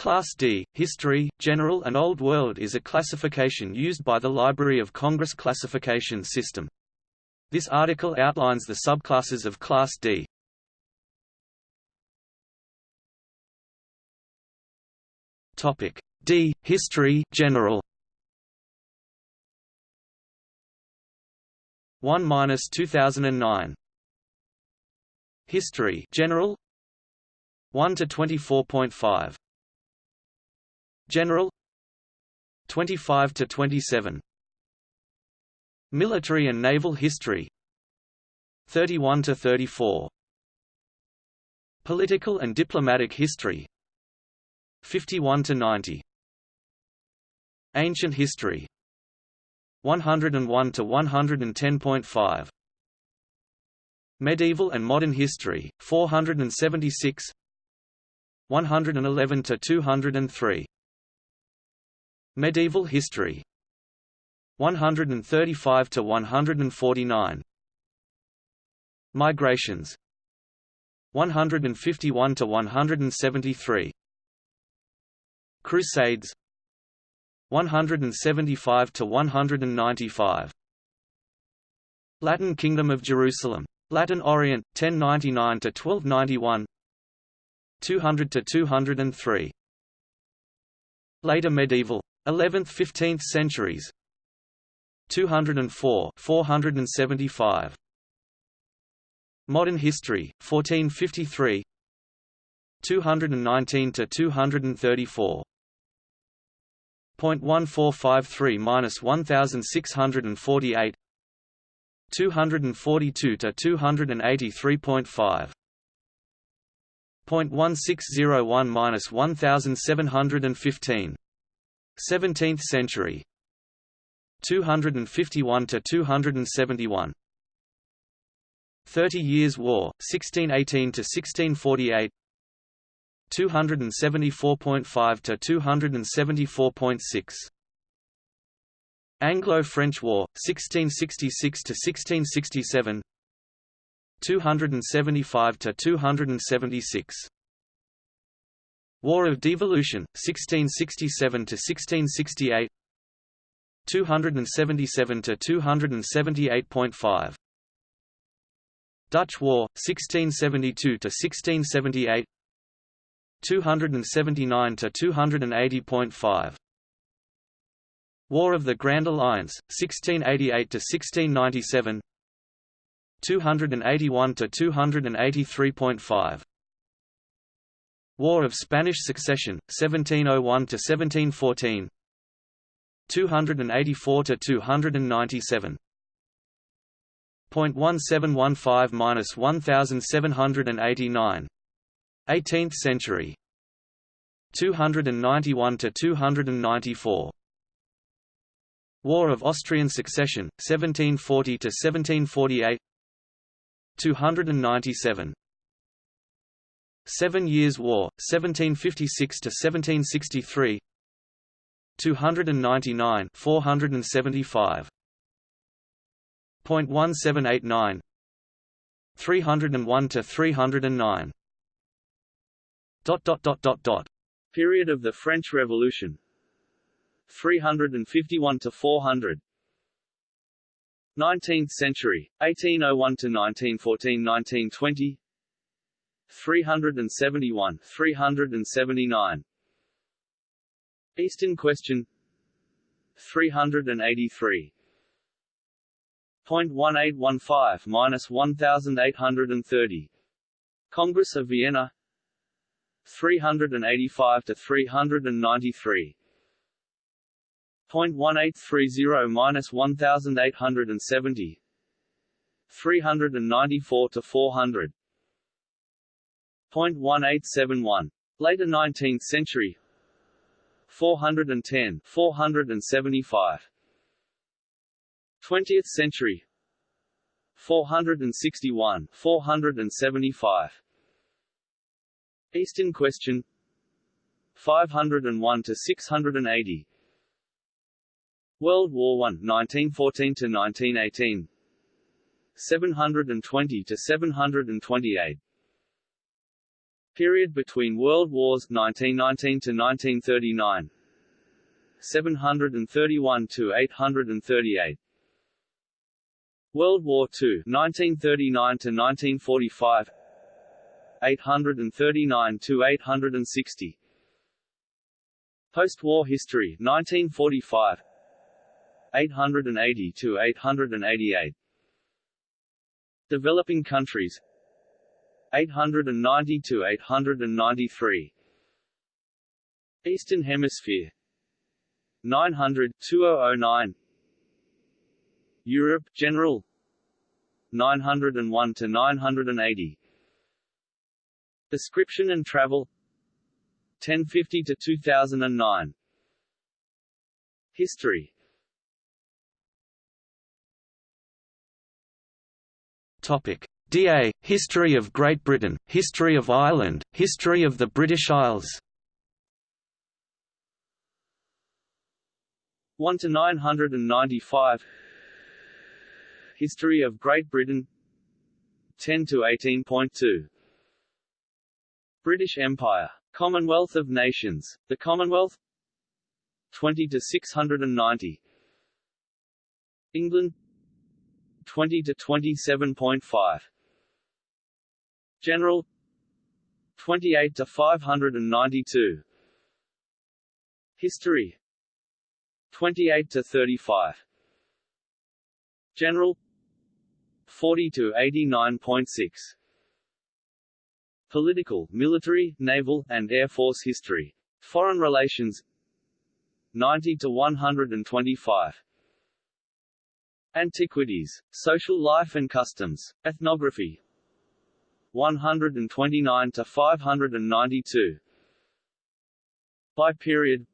Class D, History, General and Old World is a classification used by the Library of Congress classification system. This article outlines the subclasses of Class D. Topic D. History, General 1-2009 History General 1 to 24.5 General 25 to 27 Military and Naval History 31 to 34 Political and Diplomatic History 51 to 90 Ancient History 101 to 110.5 Medieval and Modern History 476 111 to 203 Medieval history. 135 to 149 Migrations. 151 to 173 Crusades. 175 to 195 Latin Kingdom of Jerusalem. Latin Orient 1099 to 1291 200 to 203 Later medieval 11th–15th centuries. 204 475 Modern history 1453 219 to 234 .1453 minus 1648 242 to 283.5 .1601 minus 1715 17th century. 251 to 271 30 Years' War 1618 to 1648 274.5 to 274.6 Anglo-French War 1666 to 1667 275 to 276 War of Devolution, 1667–1668 277–278.5 Dutch War, 1672–1678 279–280.5 War of the Grand Alliance, 1688–1697 281–283.5 War of Spanish Succession, 1701 to 1714. 284 to 297. 0.1715 minus 1789. 18th century. 291 to 294. War of Austrian Succession, 1740 to 1748. 297. Seven Years' War, 1756 to 1763. 299 475. 0.1789 301 to 309 dot dot dot dot dot. Period of the French Revolution. 351 to 400 19th century 1801 to 1914 1920 371 379 Eastern Question. 383 0.1815 minus 1830 Congress of Vienna. 385 to 393 0.1830 minus 1870 394 to 400 0.1871. Later 19th century. 410 475 20th century. 461 475 Eastern Question. 501 to 680 World War I 1914 to 1918 720 to 728 Period between World Wars 1919 to 1939 731 to 838 World War II 1939 to 1945 839 to 860 Post-war history 1945 880 to 888 Developing countries 890 to 893 Eastern Hemisphere 900 2009 Europe General 901 to 980 Description and Travel 1050 to 2009 History. Topic DA History of Great Britain History of Ireland History of the British Isles. 1 to 995 History of Great Britain. 10 to 18.2 British Empire. Commonwealth of Nations. The Commonwealth. 20 to 690 England. 20 to 27.5 General. 28 to 592 History. 28 to 35 General. 40 to 89.6 Political, military, naval, and air force history. Foreign relations. 90 to 125 Antiquities, social life and customs, ethnography 129 to 592 By period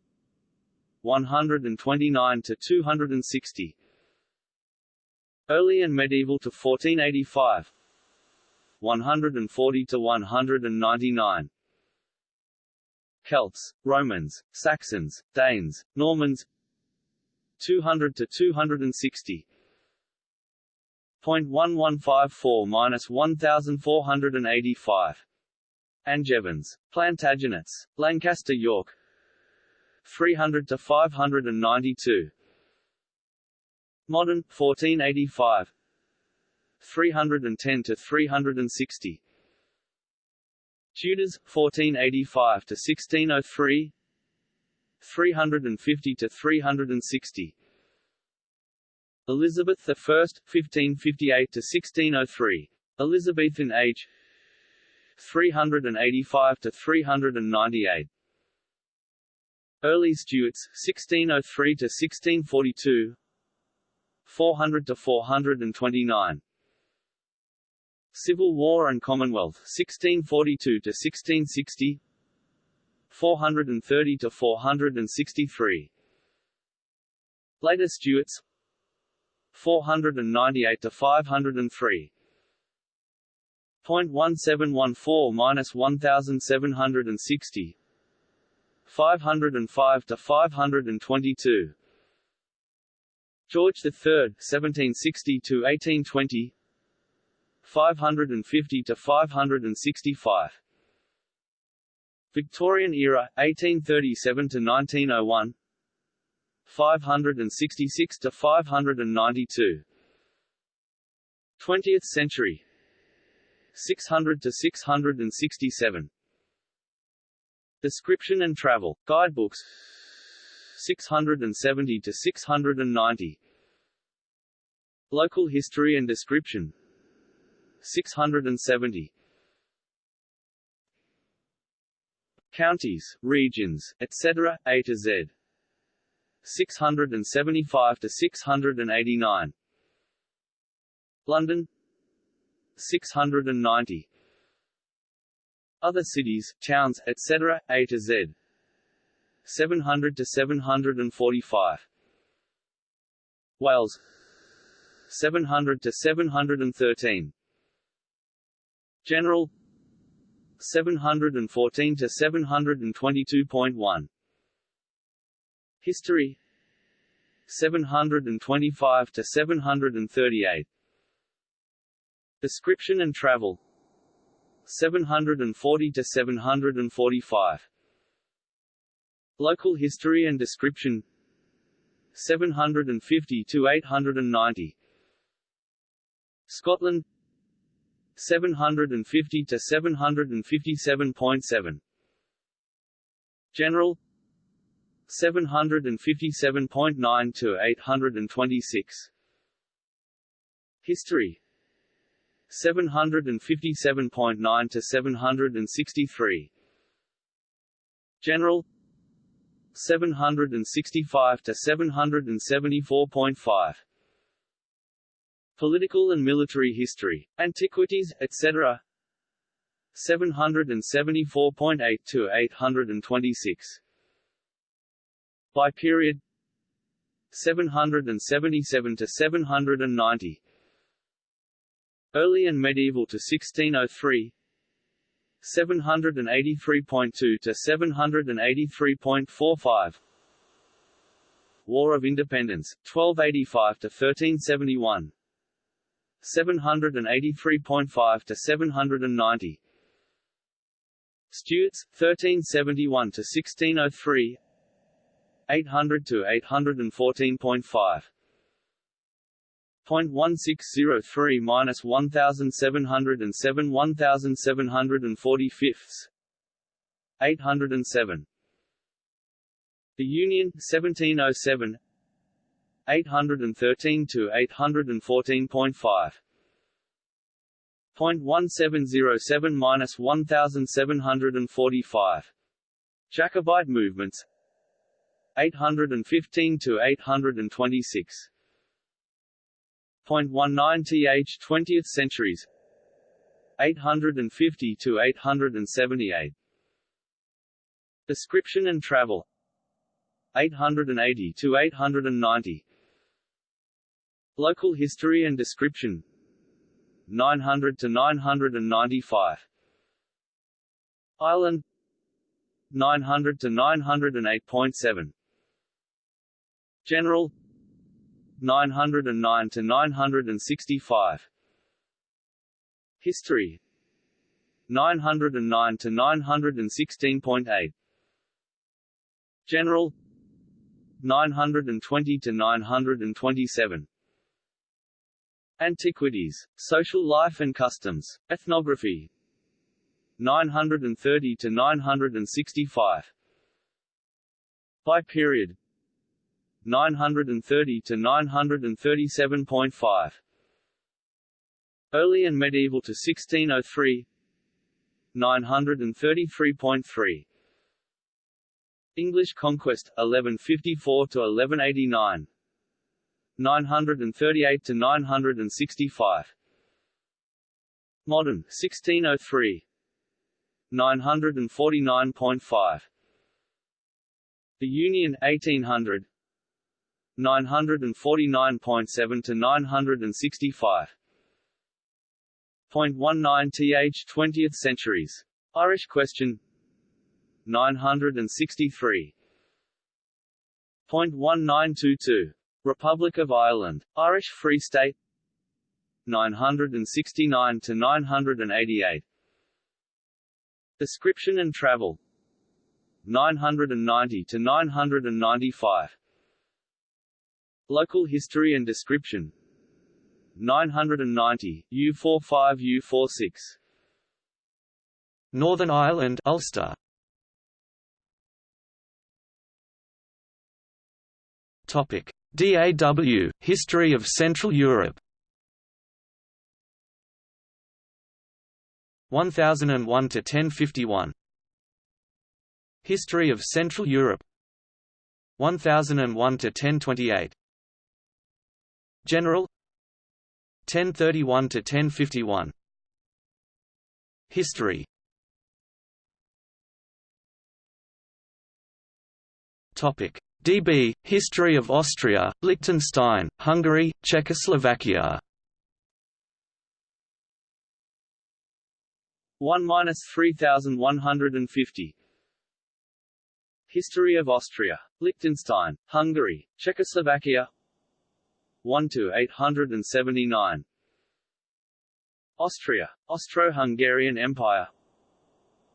129 to 260 Early and medieval to 1485 140 to 199 Celts, Romans, Saxons, Danes, Normans. 200 to 260 0.1154 minus 1485 Angevins, Plantagenets, Lancaster York. 300 to 592 Modern 1485 310 to 360 Tudors 1485 to 1603 350 to 360 Elizabeth I 1558 to 1603 Elizabethan age 385 to 398 Early Stuarts 1603 to 1642 400 to 429 Civil War and Commonwealth 1642 to 1660 430 to 463 Later Stuarts 498 to 503 0.1714 minus 1760 505 to 522 George III 1760 to 1820 550 to 565 Victorian era 1837 to 1901 566 to 592 20th century. 600 to 667 Description and travel. Guidebooks. 670 to 690 Local history and description. 670 Counties, regions, etc., A to Z 675 to 689 London 690 Other cities, towns, etc., A to Z. 700 to 745 Wales 700 to 713 General 714 to 722.1 History 725 to 738 Description and travel 740 to 745. Local history and description 750 to 890. Scotland 750 to 757.7. General 757.9 to 826. History 757.9 to 763. General 765 to 774.5. Political and military history, antiquities, etc. 774.8 to 826. By period 777 to 790. Early and medieval to 1603 783.2 to 783.45 War of Independence 1285 to 1371 783.5 to 790 Stuarts 1371 to 1603 800 to 814.5 0.1603 minus 1707 1740 fifths. 807 The Union 1707 813 to 814.5 0.1707 minus 1745 Jacobite movements 815 to 826 0.19 th 20th centuries. 850 to 878 Description and travel. 880 to 890 Local history and description. 900 to 995 Ireland. 900 to 908.7 General 909 to 965 History 909 to 916.8 General 920 to 927 Antiquities, Social Life and Customs, Ethnography 930 to 965 By period 930 to 937.5. Early and medieval to 1603 933.3. English conquest 1154 to 1189 938 to 965 Modern 1603 949.5 The Union 1800 949.7 to 965. 0.19 th 20th centuries. Irish question 963. 0.1922. Republic of Ireland. Irish Free State 969 to 988. Description and travel 990 to 995. Local history and description. 990, U45 U46 Northern Ireland Ulster. Topic. DAW History of Central Europe. 1001 to 1051 History of Central Europe. 1001 to 1028 General? 1031 to 1051 History. Topic. DB History of Austria, Liechtenstein, Hungary, Czechoslovakia. 1 minus 3150 History of Austria, Liechtenstein, Hungary, Czechoslovakia 1 to 879 Austria, Austro-Hungarian Empire.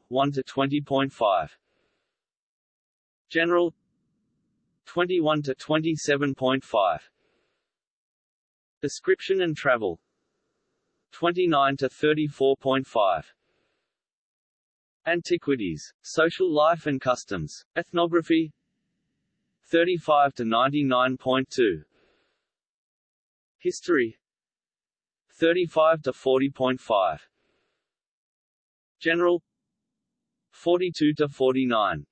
1 to 20.5 General. 21 to 27.5 Description and travel. 29 to 34.5 Antiquities, social life and customs, ethnography. 35 to 99.2 History. 35 to 40.5 General. 42 to 49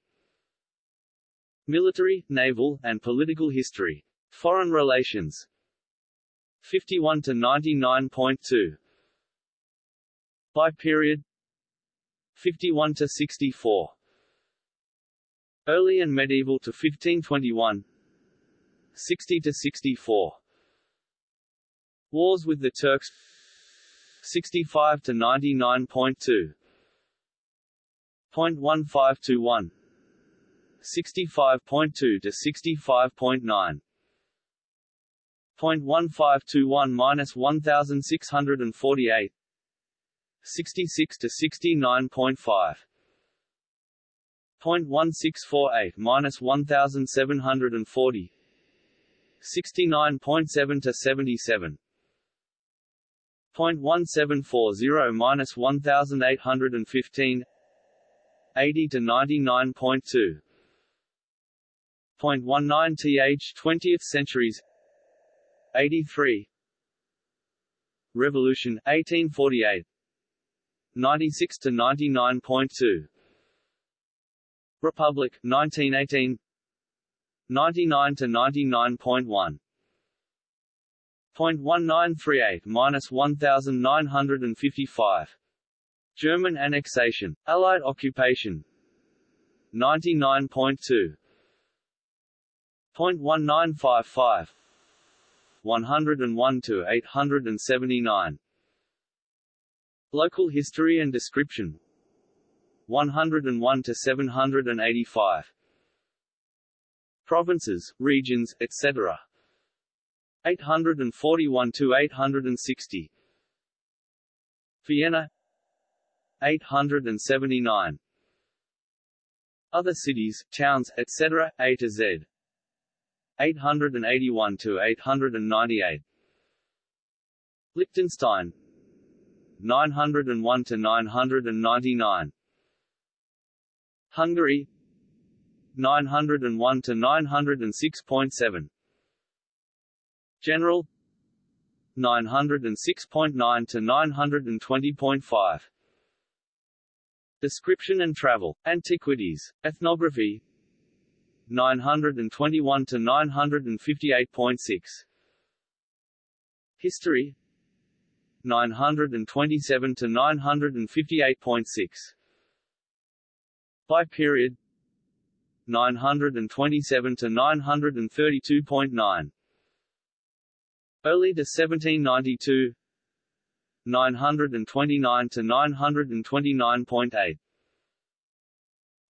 Military, naval, and political history. Foreign relations. 51 to 99.2 By period. 51 to 64 Early and medieval to 1521 60 to 64 Wars with the Turks. 65 to 99.2 0.1521 65.2 to 65.9 0.1521 minus 1648 66 to 69.5 0.1648 minus 1740 69.7 to 77 0.1740 minus 1815 80 to 99.2 0.19 th 20th centuries. 83 Revolution 1848 96 to 99.2 Republic 1918 99 to 99.1 0.1938 minus 1955 German annexation Allied occupation. 99.2 0.1955 101 to 879 Local history and description. 101 to 785 Provinces, regions, etc. 841 to 860 Vienna 879 Other cities, towns, etc. A to Z. 881 to 898 Liechtenstein 901 to 999 Hungary 901 to 906.7 General. 906.9 to 920.5 Description and travel, antiquities, ethnography. 921 to 958.6 History. 927 to 958.6 By period. 927 to 932.9 Early to 1792 929 to 929.8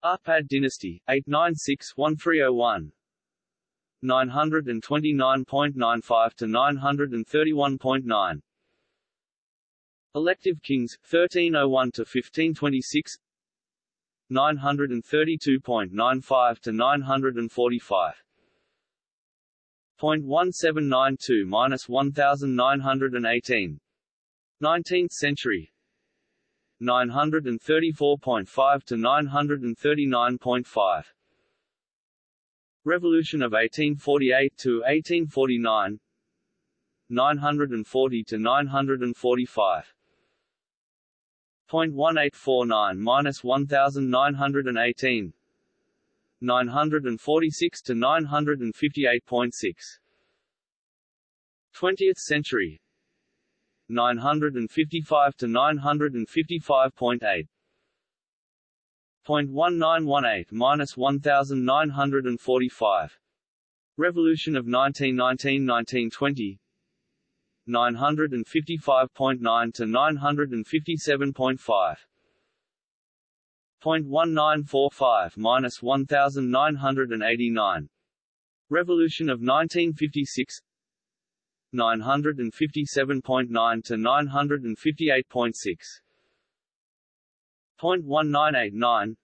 Arpad dynasty 896-1301 929.95 to 931.9 Elective kings 1301 to 1526 932.95 to 945 0.1792 minus 1918 19th century. 934.5 to 939.5 Revolution of 1848 to 1849 940 to 945 0.1849 minus 1918 946 to 958.6 20th century. 955 to 955.8 0.1918 minus 1945 Revolution of 1919-1920 955.9 to 957.5 0.1945 minus 1989 Revolution of 1956 957.9 to 958.6 Point one nine eight nine.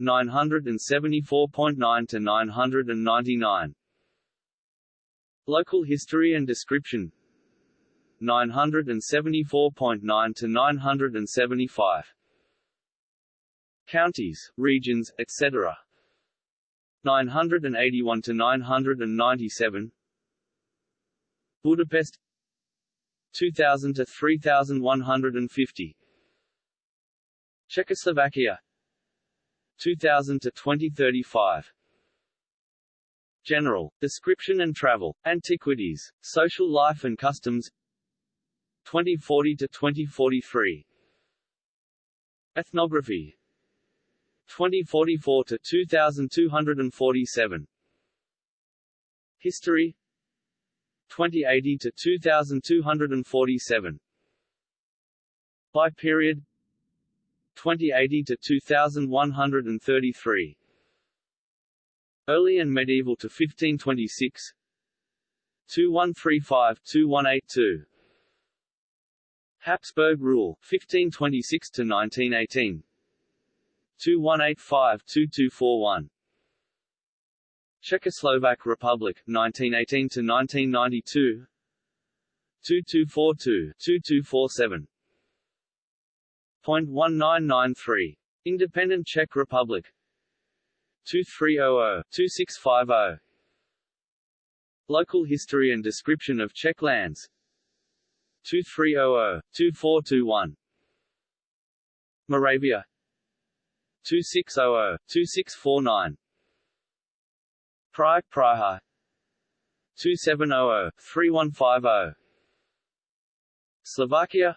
974.9 to 999 Local history and description. 974.9 to 975 Counties, regions, etc. 981 to 997 Budapest. 2000 to 3150 Czechoslovakia. 2000 to 2035 General, Description and Travel, Antiquities, Social Life and Customs. 2040 to 2043 Ethnography 2044 to 2247 History. 2080 to 2247 By period. 2080 to 2133 Early and medieval to 1526 2135-2182 Habsburg rule 1526 to 1918 2185-2241 Czechoslovak Republic 1918 to 1992 2242-2247 1993 Independent Czech Republic. 2300-2650 Local history and description of Czech lands. 2300-2421 Moravia 2600-2649 Prague Praha. 2700-3150 Slovakia.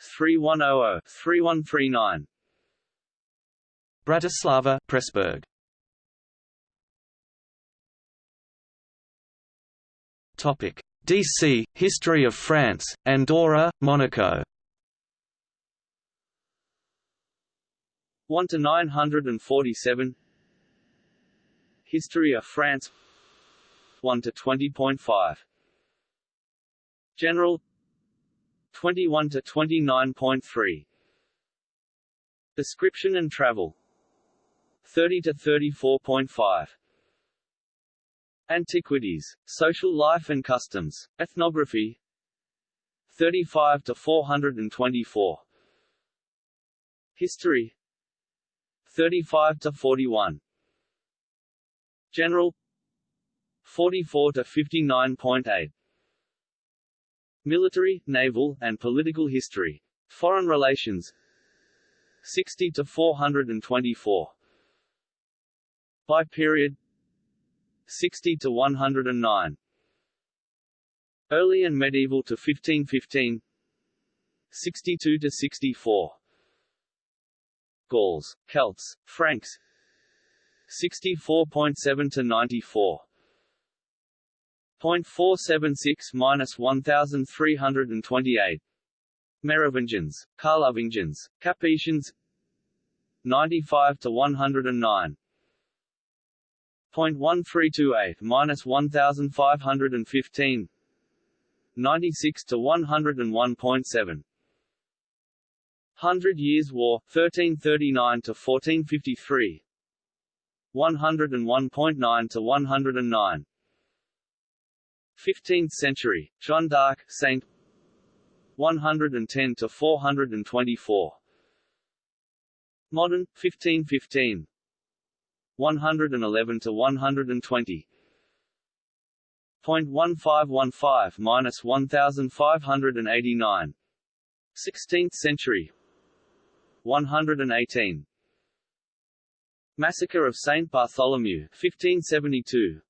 3100-3139 Bratislava Pressburg Topic. DC History of France Andorra Monaco 1 to 947 History of France. 1 to 20.5 General. 21 to 29.3 Description and travel. 30 to 34.5 Antiquities, Social Life and Customs, Ethnography. 35 to 424 History 35 to 41 General 44 to 59.8 Military, naval, and political history. Foreign relations 60 to 424 By period 60 to 109 Early and medieval to 1515 62 to 64 Gauls, Celts, Franks. 64.7 to 94 0.476 minus 1328 Merovingians, Carlovingians, Capetians. 95 to 109 0.1328 minus 1515 96 to 101.7 Hundred Years' War, 1339 to 1453 101.9 to 109 15th century, Jeanne d'Arc, Saint 110 to 424 Modern, 1515 111 to 120 0.1515 minus 1589 16th century 118 Massacre of Saint Bartholomew 1572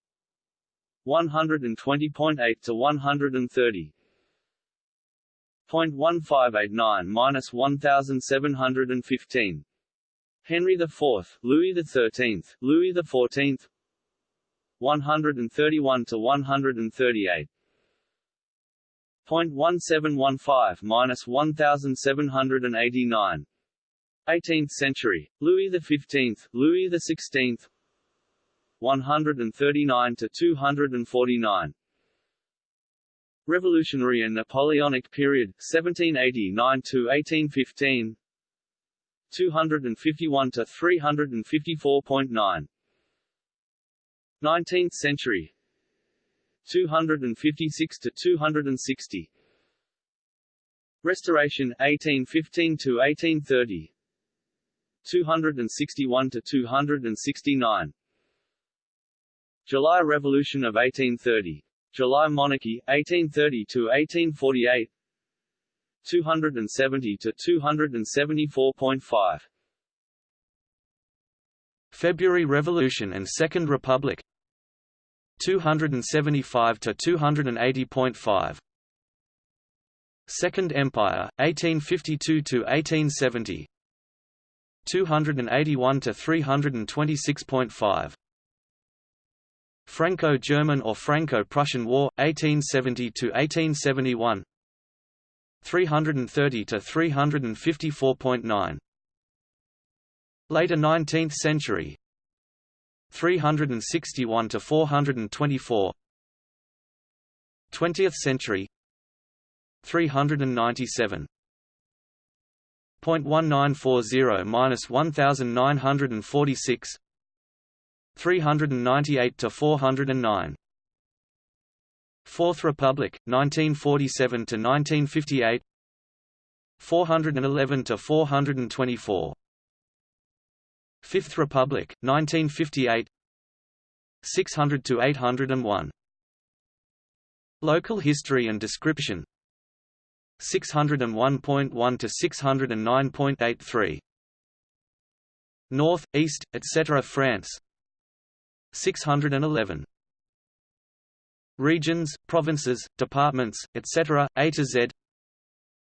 120.8 to 130 0.1589 minus 1715 Henry IV, Louis XIII, Louis XIV 131 to 138 0.1715 minus 1789 18th century, Louis XV, Louis XVI 139 to 249 Revolutionary and Napoleonic period 1789 to 1815 251 to 354.9 19th century. 256 to 260 Restoration 1815 to 1830 261 to 269 July Revolution of 1830 July Monarchy 1830 to 1848 270 to 274.5 February Revolution and Second Republic. 275 to 280.5 Second Empire 1852 to 1870 281 to 326.5 Franco-German or Franco-Prussian War 1870 to 1871 330 to 354.9 Later 19th century. 361 to 424 20th century. 397 0.1940 minus 1946 398 to 409 Fourth Republic 1947 to 1958 411 to 424 Fifth Republic 1958 600 to 801 Local history and description 601.1 to 609.83 North, East, etc. France 611 Regions, provinces, departments, etc. A to Z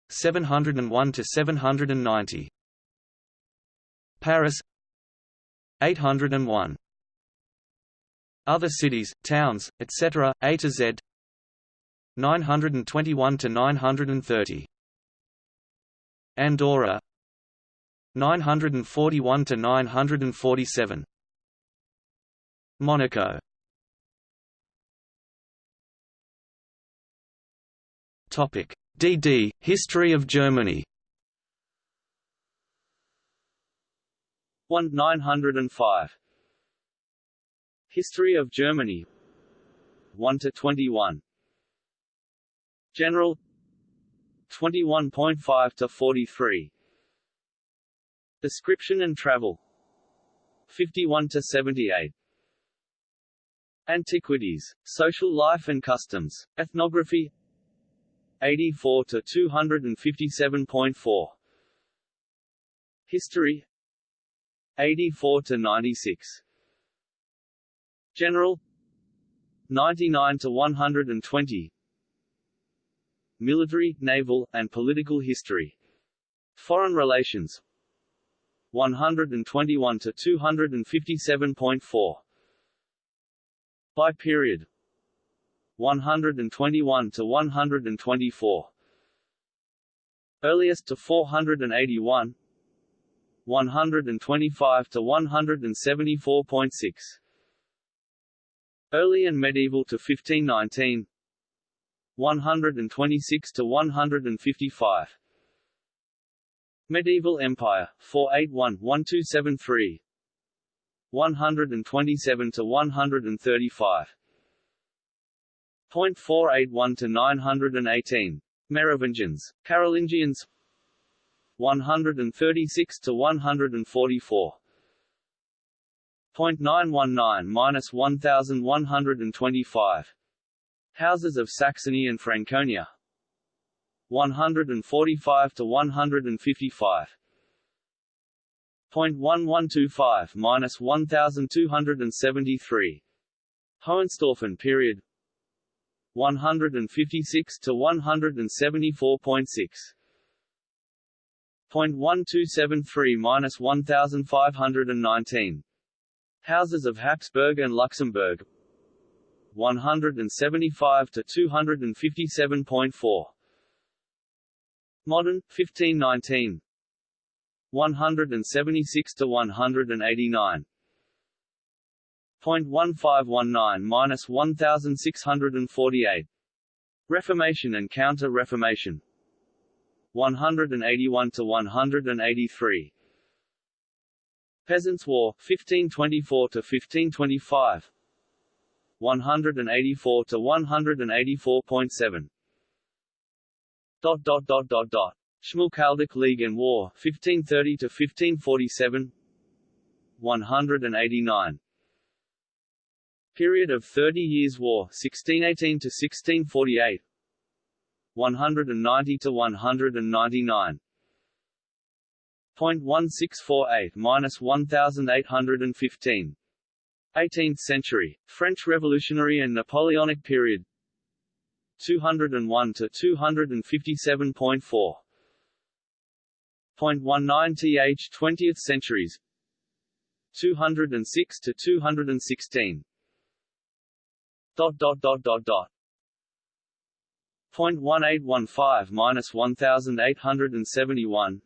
701 to 790 Paris 801 Other cities, towns, etc. A to Z 921 to 930 Andorra 941 to 947 Monaco. Topic. DD History of Germany. 1 905 History of Germany. 1 to 21 General. 21.5 to 43 Description and Travel. 51 to 78 Antiquities, Social Life and Customs, Ethnography. 84 to 257.4 History. 84 to 96 General. 99 to 120 Military, Naval, and Political History. Foreign Relations. 121 to 257.4 By period. 121 to 124 Earliest to 481 125 to 174.6 Early and medieval to 1519 126 to 155 Medieval Empire 481 1273 127 to 135 .481 to 918 Merovingians Carolingians. 136 to 144 .919 minus 1125 Houses of Saxony and Franconia. 145 to 155 .1125 minus 1273 Hohenstaufen period. 156 to 174.6 .1273 minus 1519 Houses of Habsburg and Luxembourg 175 to 257.4 Modern 1519 176 to 189 .1519 minus 1648 Reformation and Counter-Reformation. 181 to 183 Peasants' War 1524 to 1525 184 to 184.7. Dot dot dot dot dot. Schmalkaldic League and War, 1530 to 1547. 189. Period of Thirty Years' War, 1618 to 1648. 190 to 199. 0.1648 minus 1815. 18th century, French Revolutionary and Napoleonic period. 201 to 257.4 0.19 th 20th centuries. 206 to 216 dot dot dot dot dot. 0.1815 minus 1871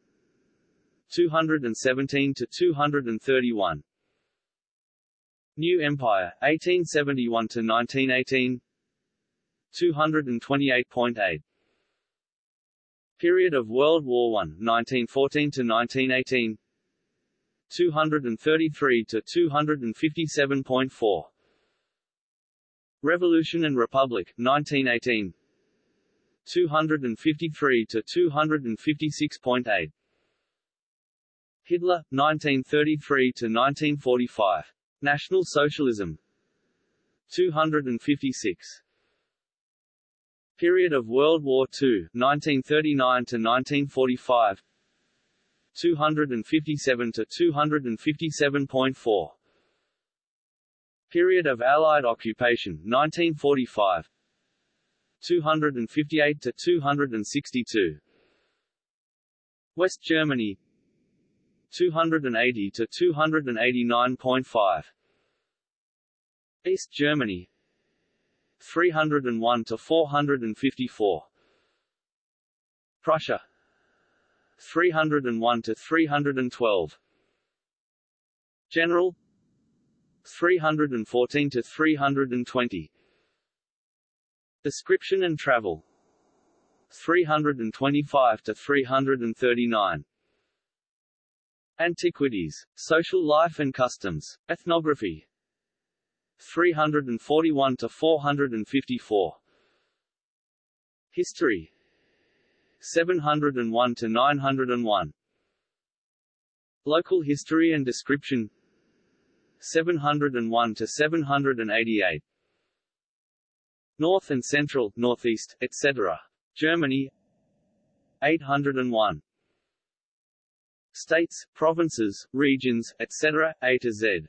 217 to 231 New Empire 1871 to 1918 228.8 Period of World War I 1914 to 1918 233 to 257.4 Revolution and Republic 1918 253 to 256.8 Hitler 1933 to 1945 National Socialism. 256 Period of World War II 1939 to 1945 257 to 257.4 Period of Allied occupation 1945 258 to 262 West Germany 280 to 289.5 East Germany 301 to 454 Prussia 301 to 312 General 314 to 320 Description and travel 325 to 339 Antiquities, Social Life and Customs, Ethnography. 341 to 454 History. 701 to 901 Local history and description. 701 to 788 North and Central, Northeast, etc. Germany. 801 States, provinces, regions, etc., A to Z.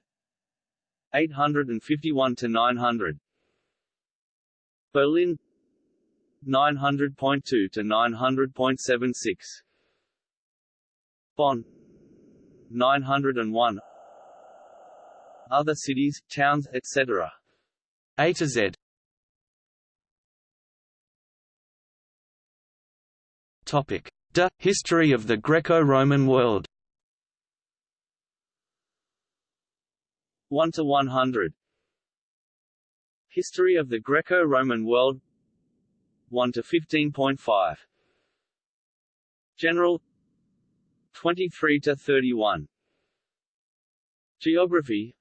851 to 900. Berlin 900.2 to 900.76. Bonn 901. Other cities, towns, etc. A to Z. Topic: D. History of the Greco-Roman world. 1 to 100 History of the Greco-Roman world. 1 to 15.5 General. 23 to 31 Geography.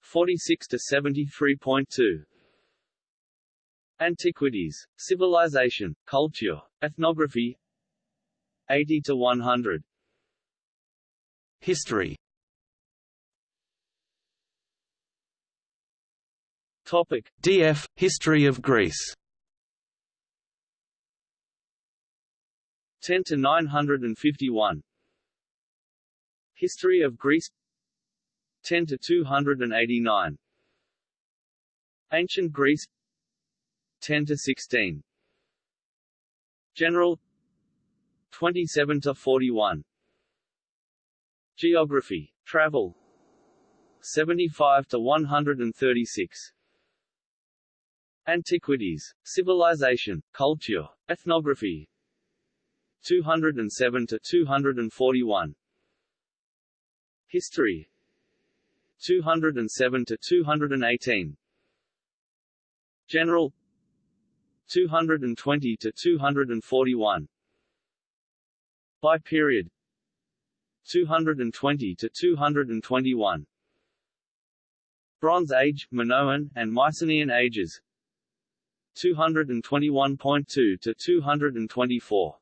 46 to 73.2 Antiquities, Civilization, Culture, Ethnography 80 to 100 History. Topic. DF History of Greece. 10 to 951 History of Greece. 10 to 289 Ancient Greece. 10 to 16 General 27 to 41 Geography Travel. 75 to 136 Antiquities Civilization Culture Ethnography. 207 to 241 History. 207 to 218 General. 220 to 241 by period. 220 to 221 Bronze Age, Minoan, and Mycenaean ages. 221.2 to 224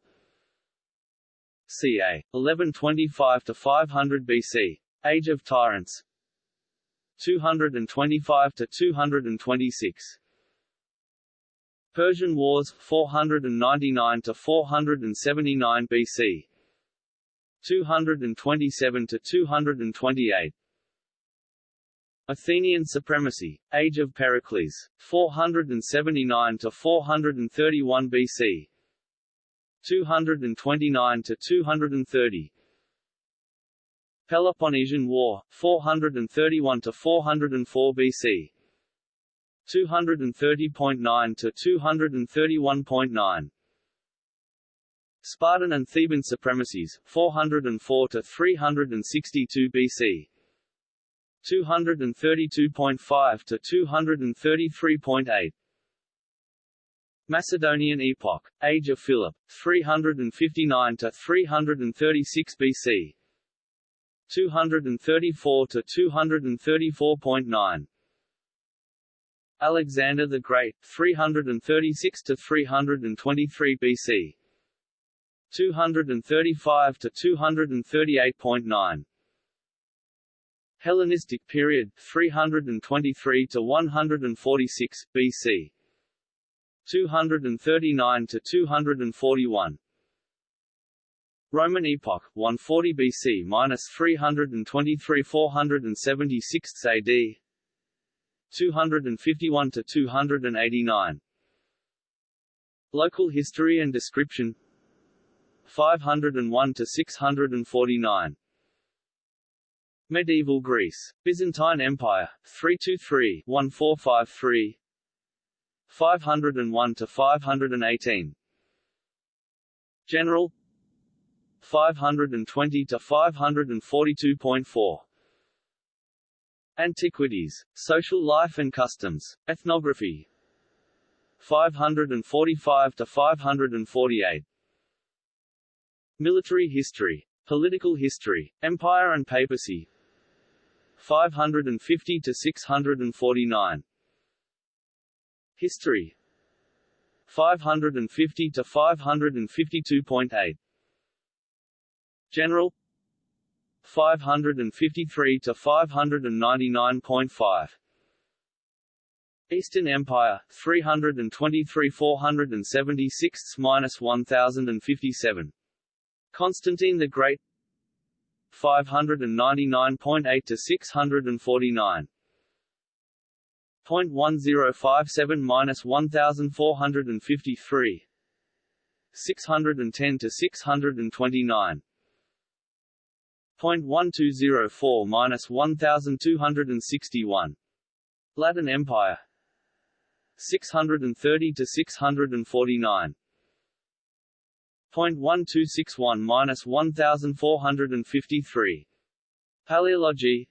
ca. 1125 to 500 BC. Age of Tyrants. 225 to 226 Persian Wars 499 to 479 BC 227 to 228 Athenian supremacy Age of Pericles 479 to 431 BC 229 to 230 Peloponnesian War 431 to 404 BC 230.9 to 231.9 Spartan and Theban supremacies 404 to 362 BC 232.5 to 233.8 Macedonian epoch Age of Philip 359 to 336 BC 234 to 234.9 Alexander the Great 336 to 323 BC 235 to 238.9 Hellenistic period 323 to 146 BC 239 to 241 Roman epoch 140 BC minus 323 476 AD 251 to 289 Local history and description 501 to 649 Medieval Greece. Byzantine Empire. 323 1453 501 to 518 General. 520 to 542.4 Antiquities, Social Life and Customs, Ethnography. 545 to 548 Military History, Political History, Empire and Papacy. 550 to 649 History. 550 to 552.8 General. 553 to 599.5 Eastern Empire 323 476 minus 1057 Constantine the Great. 599.8 to 649 0.1057 minus 1453 610 to 629 0.1204 minus 1261 Latin Empire. 630 to 649 0.1261 minus 1453 Paleology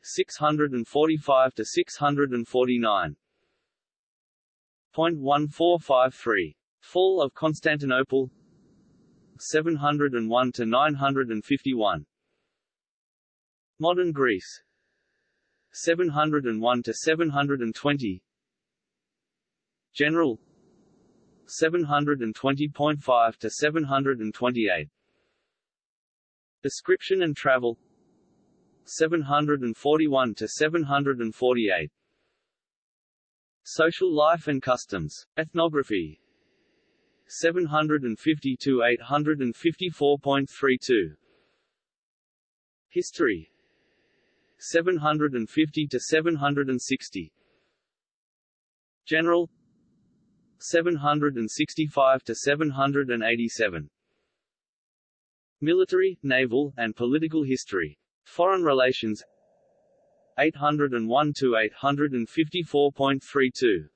645 to 649 0.1453 Fall of Constantinople 701 to 951 Modern Greece 701 to 720 General 720.5 to 728 Description and travel. 741 to 748 Social life and customs, ethnography. 750 to 854.32 History. 750 to 760 General 765 to 787 Military, naval, and political history. Foreign relations. 801 to 854.32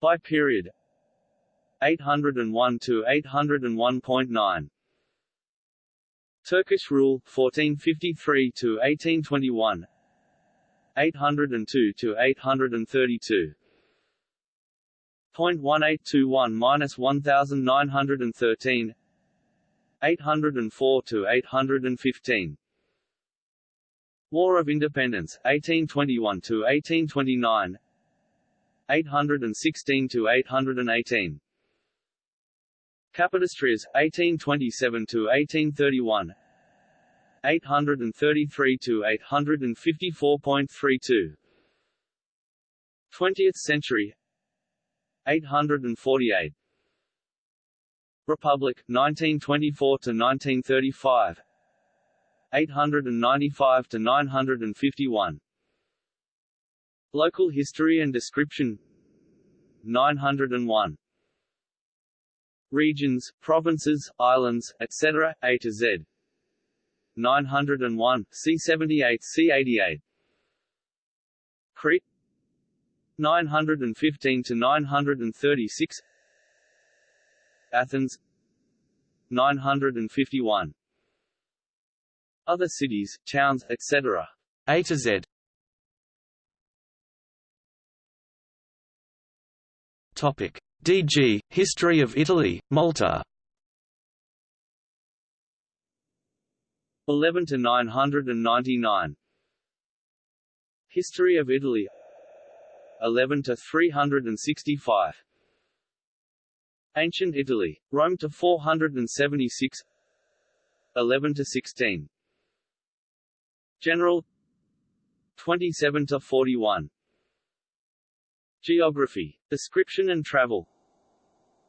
By period. 801 to 801.9 Turkish rule 1453 to 1821 802 to 832 0.1821 minus 1913 804 to 815 War of Independence 1821 to 1829 816 to 818 Capodistrias 1827 to 1831 833 to 854.32 20th century 848 Republic 1924 to 1935 895 to 951 Local history and description 901 Regions, provinces, islands, etc., A to Z. 901, C78 C88 Crete 915 to 936 Athens 951 Other cities, towns, etc. A to Z. Topic. DG History of Italy Malta. 11 to 999 History of Italy 11 to 365 Ancient Italy Rome to 476 11 to 16 General. 27 to 41 Geography Description and Travel.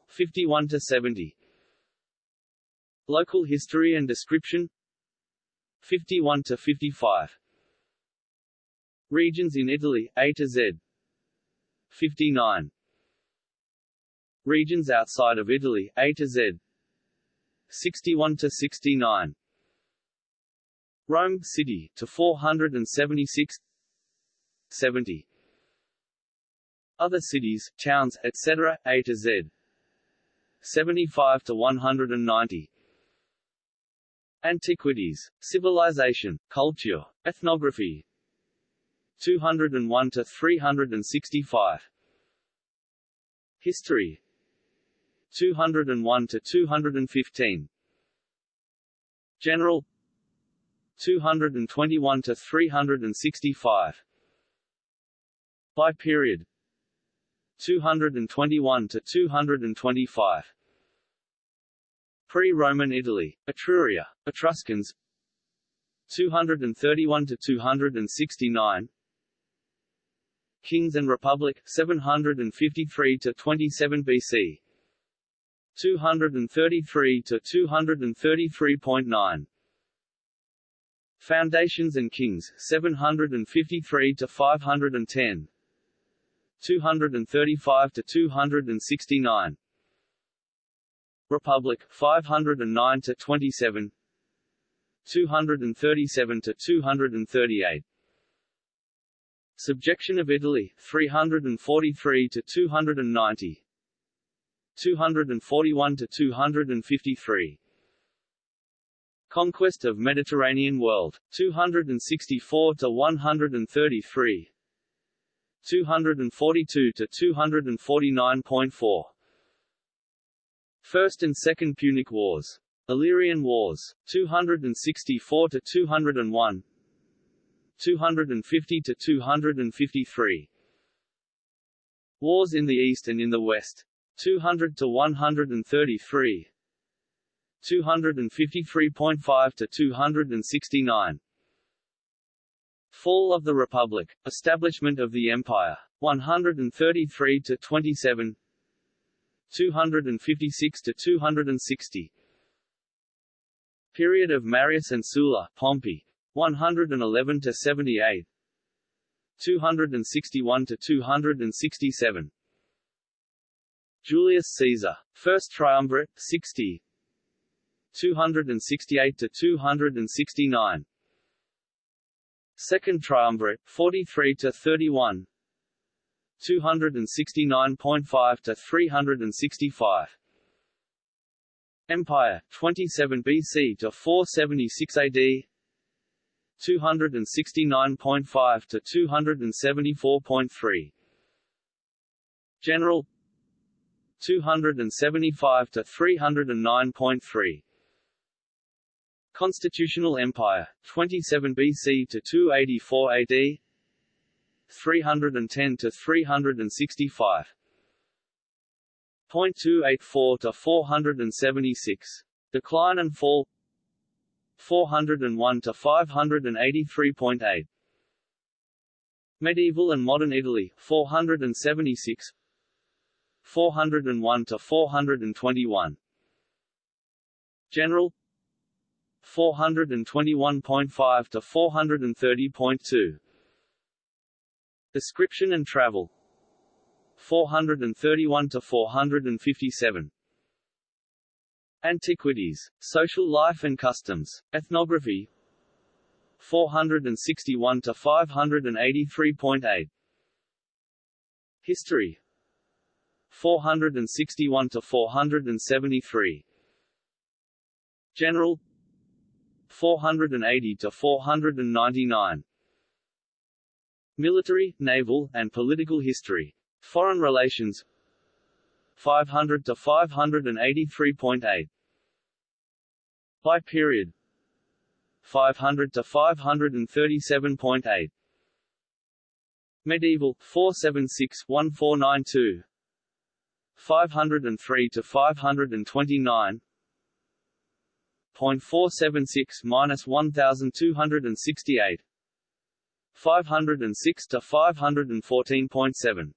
51 to 70 Local History and Description. 51 to 55 Regions in Italy A to Z 59 Regions outside of Italy A to Z. 61 to 69 Rome City to 476 70 Other cities, towns, etc. A to Z. 75 to 190 Antiquities, civilization, culture, ethnography 201 to 365 History 201 to 215 General 221 to 365 By period 221 to 225 Pre-Roman Italy, Etruria, Etruscans 231 to 269 Kings and Republic 753 to 27 BC 233 to 233.9 Foundations and Kings 753 to 510 235 to 269 Republic 509 to 27 237 to 238 Subjection of Italy 343 to 290 241 to 253 Conquest of Mediterranean world 264 to 133 242 to 249.4 First and Second Punic Wars Illyrian Wars 264 to 201 250 to 253 Wars in the East and in the West 200 to 133 253.5 to 269 Fall of the Republic, Establishment of the Empire, 133 to 27, 256 to 260. Period of Marius and Sulla, Pompey, 111 to 78, 261 to 267. Julius Caesar, First Triumvirate, 60, 268 to 269. Second Triumvirate, 43 to 31, 269.5 to 365. Empire, 27 BC to 476 AD, 269.5 to 274.3. General 275 to 309.3 Constitutional Empire 27 BC to 284 AD 310 to 365 0.284 to 476 Decline and fall 401 to 583.8 Medieval and Modern Italy 476 401 to 421 General. 421.5 to 430.2 Description and travel. 431 to 457 Antiquities, Social Life and Customs, Ethnography 461 to 583.8 History 461 to 473 General 480 to 499 Military, naval, and political history. Foreign relations 500 to 583.8 By period. 500 to 537.8 Medieval 476 1492 503 to 529 0.476 minus 1268 506 to 514.7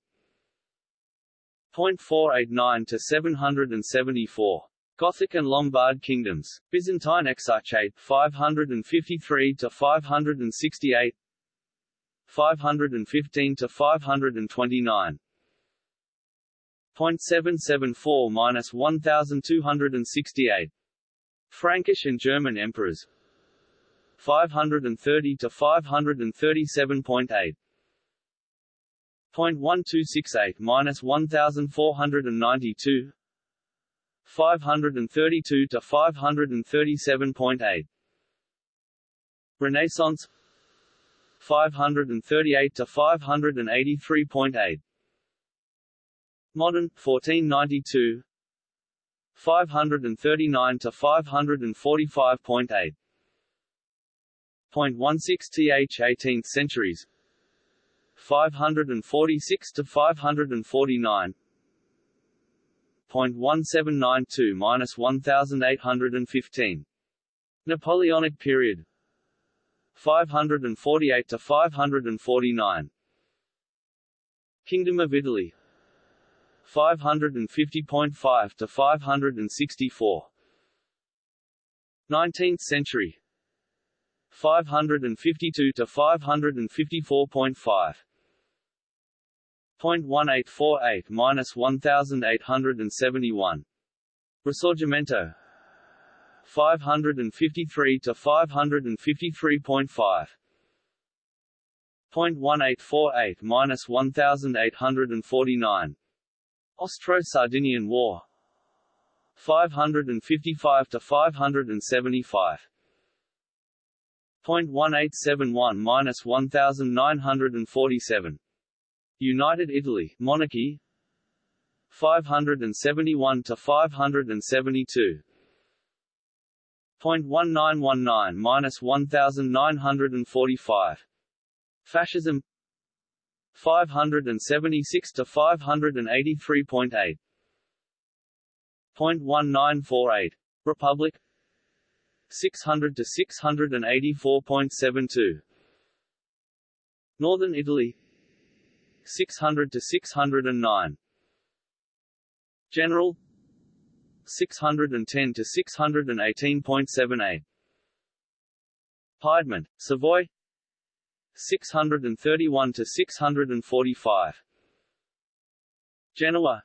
0.489 to 774 Gothic and Lombard kingdoms, Byzantine Exarchate 553 to 568 515 to 529 0.774 minus 1268 Frankish and German emperors. 530 to 537.8 0.1268 minus 1492 532 to 537.8 Renaissance. 538 to 583.8 Modern. 1492 539 to 545.8 0.16 th 18th centuries. 546 to 549 0.1792 minus 1815 Napoleonic period. 548 to 549 Kingdom of Italy. 550.5 to 564 19th century. 552 to 554.5 0.1848 minus 1871 Risorgimento 553 to 553.5 0.1848 minus 1849 Austro-Sardinian War. 555 to 575 0.1871 minus 1947 United Italy monarchy. 571 to 572 0.1919 minus 1945 Fascism. 576 to 583.8 0.1948 Republic. 600 to 684.72 Northern Italy 600 to 609 General 610 to 618.78 Piedmont, Savoy 631 to 645 Genoa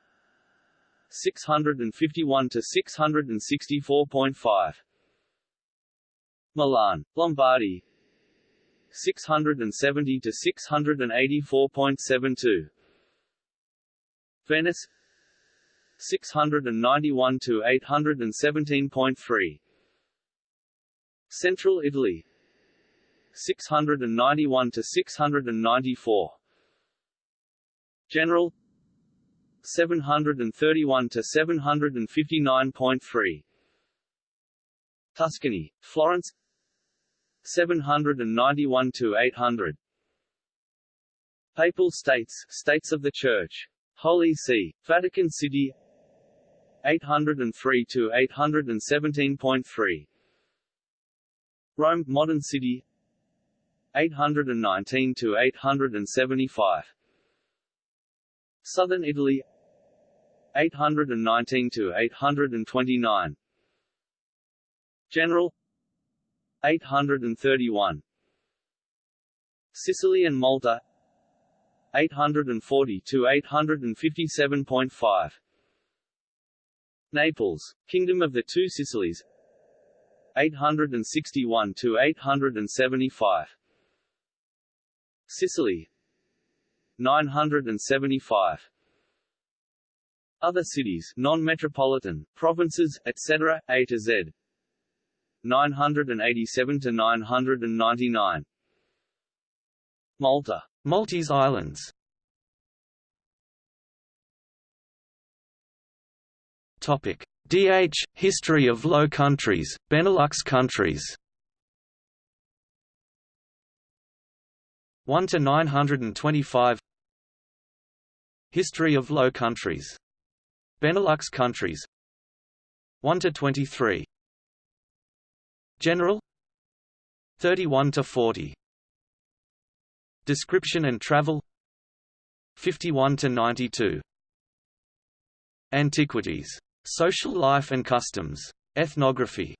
651 to 664.5 Milan, Lombardy 670 to 684.72 Venice 691 to 817.3 Central Italy 691 to 694 General 731 to 759.3 Tuscany, Florence 791 to 800 Papal States, States of the Church. Holy See, Vatican City. 803 to 817.3 Rome, Modern City. 819 to 875 Southern Italy. 819 to 829 General 831 Sicily and Malta 840 to 857.5 Naples, Kingdom of the Two Sicilies 861 to 875 Sicily 975 Other cities non-metropolitan, provinces, etc., A to Z 987 to 999 Malta. Maltese Islands. Topic. DH History of Low Countries Benelux countries. 1 to 925 History of Low Countries. Benelux countries. 1 to 23 General? 31 to 40 Description and Travel? 51 to 92 Antiquities. Social Life and Customs. Ethnography.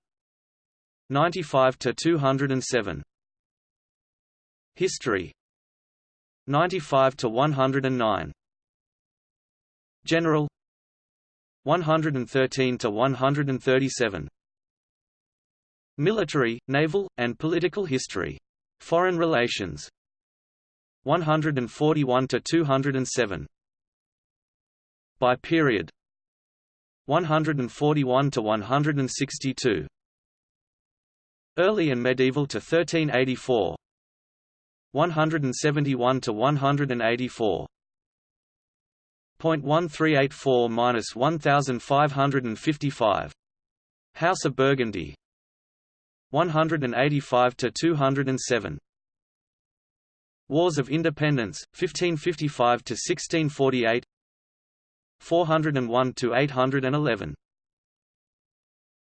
95 to 207 History. 95 to 109 General. 113 to 137 Military, naval, and political history. Foreign relations 141 to 207 By period 141 to 162 Early and medieval to 1384. 171 to 184. 1384 1555 House of Burgundy 185 to 207 Wars of Independence 1555 to 1648 401 to 811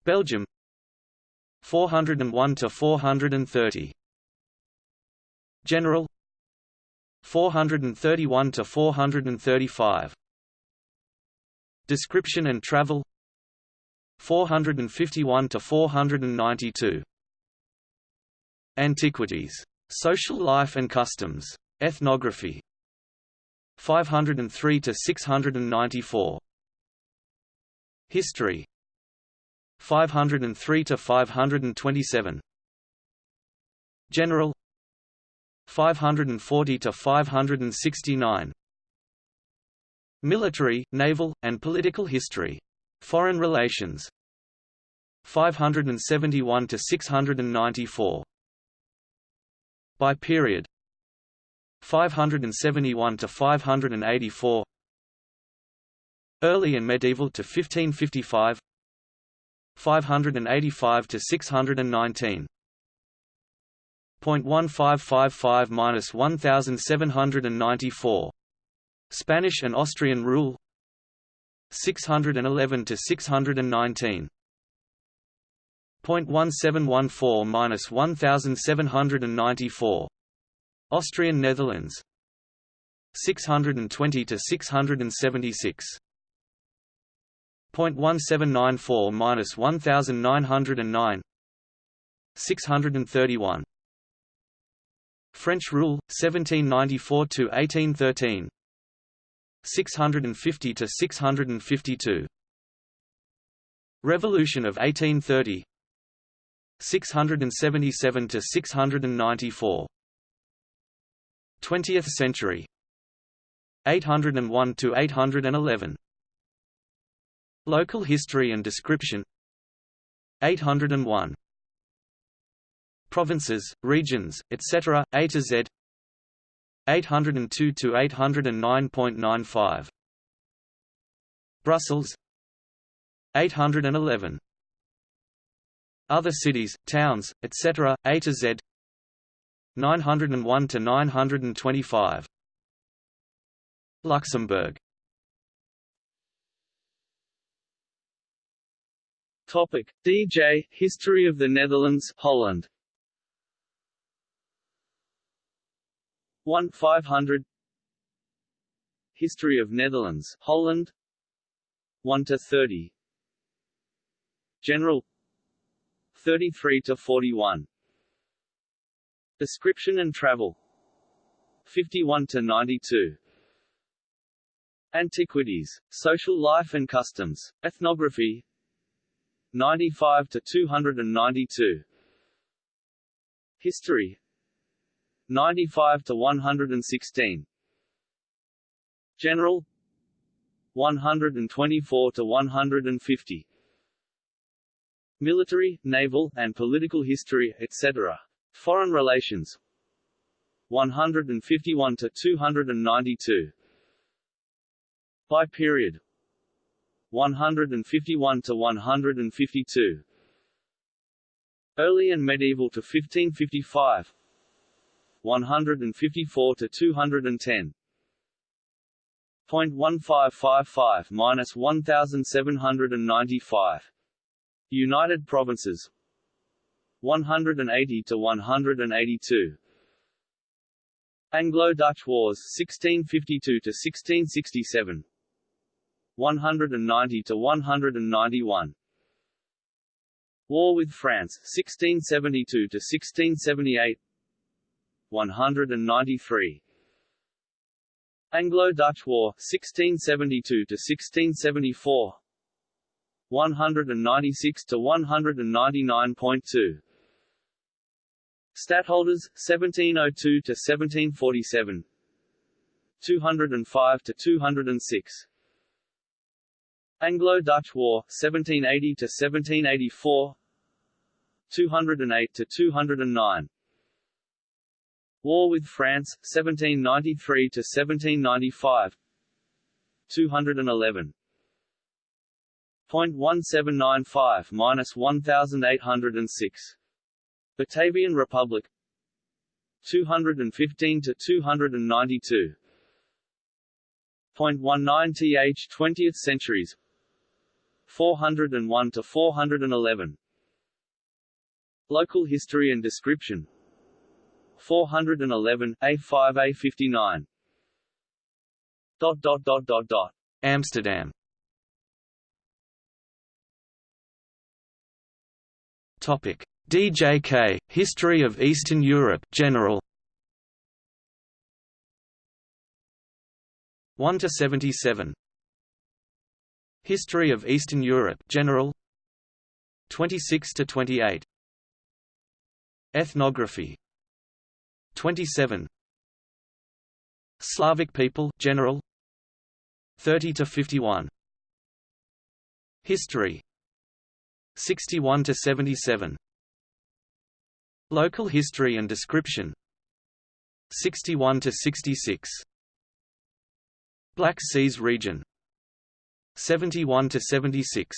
Belgium 401 to 430 General 431 to 435 Description and Travel 451 to 492 Antiquities. Social life and customs. Ethnography 503 to 694 History 503 to 527 General 540 to 569 Military, naval, and political history. Foreign relations 571 to 694 By period 571 to 584 Early and medieval to 1555 585 to 619 0.1555 minus 1794 Spanish and Austrian rule 611 to 619 0.1714 minus 1794 Austrian Netherlands. 620 to 676 0.1794 minus 1909 631 French rule 1794 to 1813 650 to 652 Revolution of 1830 677 to 694 20th century. 801 to 811 Local history and description. 801 Provinces, regions, etc., A to Z. 802 to 809.95 Brussels. 811 Other cities, towns, etc., A to Z. 901 to 925 Luxembourg. Topic. DJ History of the Netherlands Holland. 1 500 History of Netherlands Holland. 1 to 30 General 33 to 41 Description and travel. 51 to 92 Antiquities, social life and customs, ethnography. 95 to 292 History. 95 to 116 General. 124 to 150 Military, naval, and political history, etc. Foreign relations. 151 to 292 By period. 151 to 152 Early and medieval to 1555 154 to 210 0.1555 minus 1795 United Provinces. 180 to 182 Anglo-Dutch Wars 1652 to 1667 190 to 191 War with France 1672 to 1678 193 Anglo-Dutch War 1672 to 1674 196 to 199.2 Stadtholders 1702 to 1747 205 to 206 Anglo-Dutch War 1780 to 1784 208 to 209 War with France 1793 to 1795 211 0.1795 minus 1806 Batavian Republic 215 to 292 0.19 th 20th centuries 401 to 411 Local history and description 411 A5 A59 dot dot dot dot dot. Amsterdam Topic. DJK History of Eastern Europe General. 1 to 77 History of Eastern Europe General. 26 to 28 Ethnography. 27 Slavic people General. 30 to 51 History 61 to 77 Local history and description. 61 to 66 Black Seas region. 71 to 76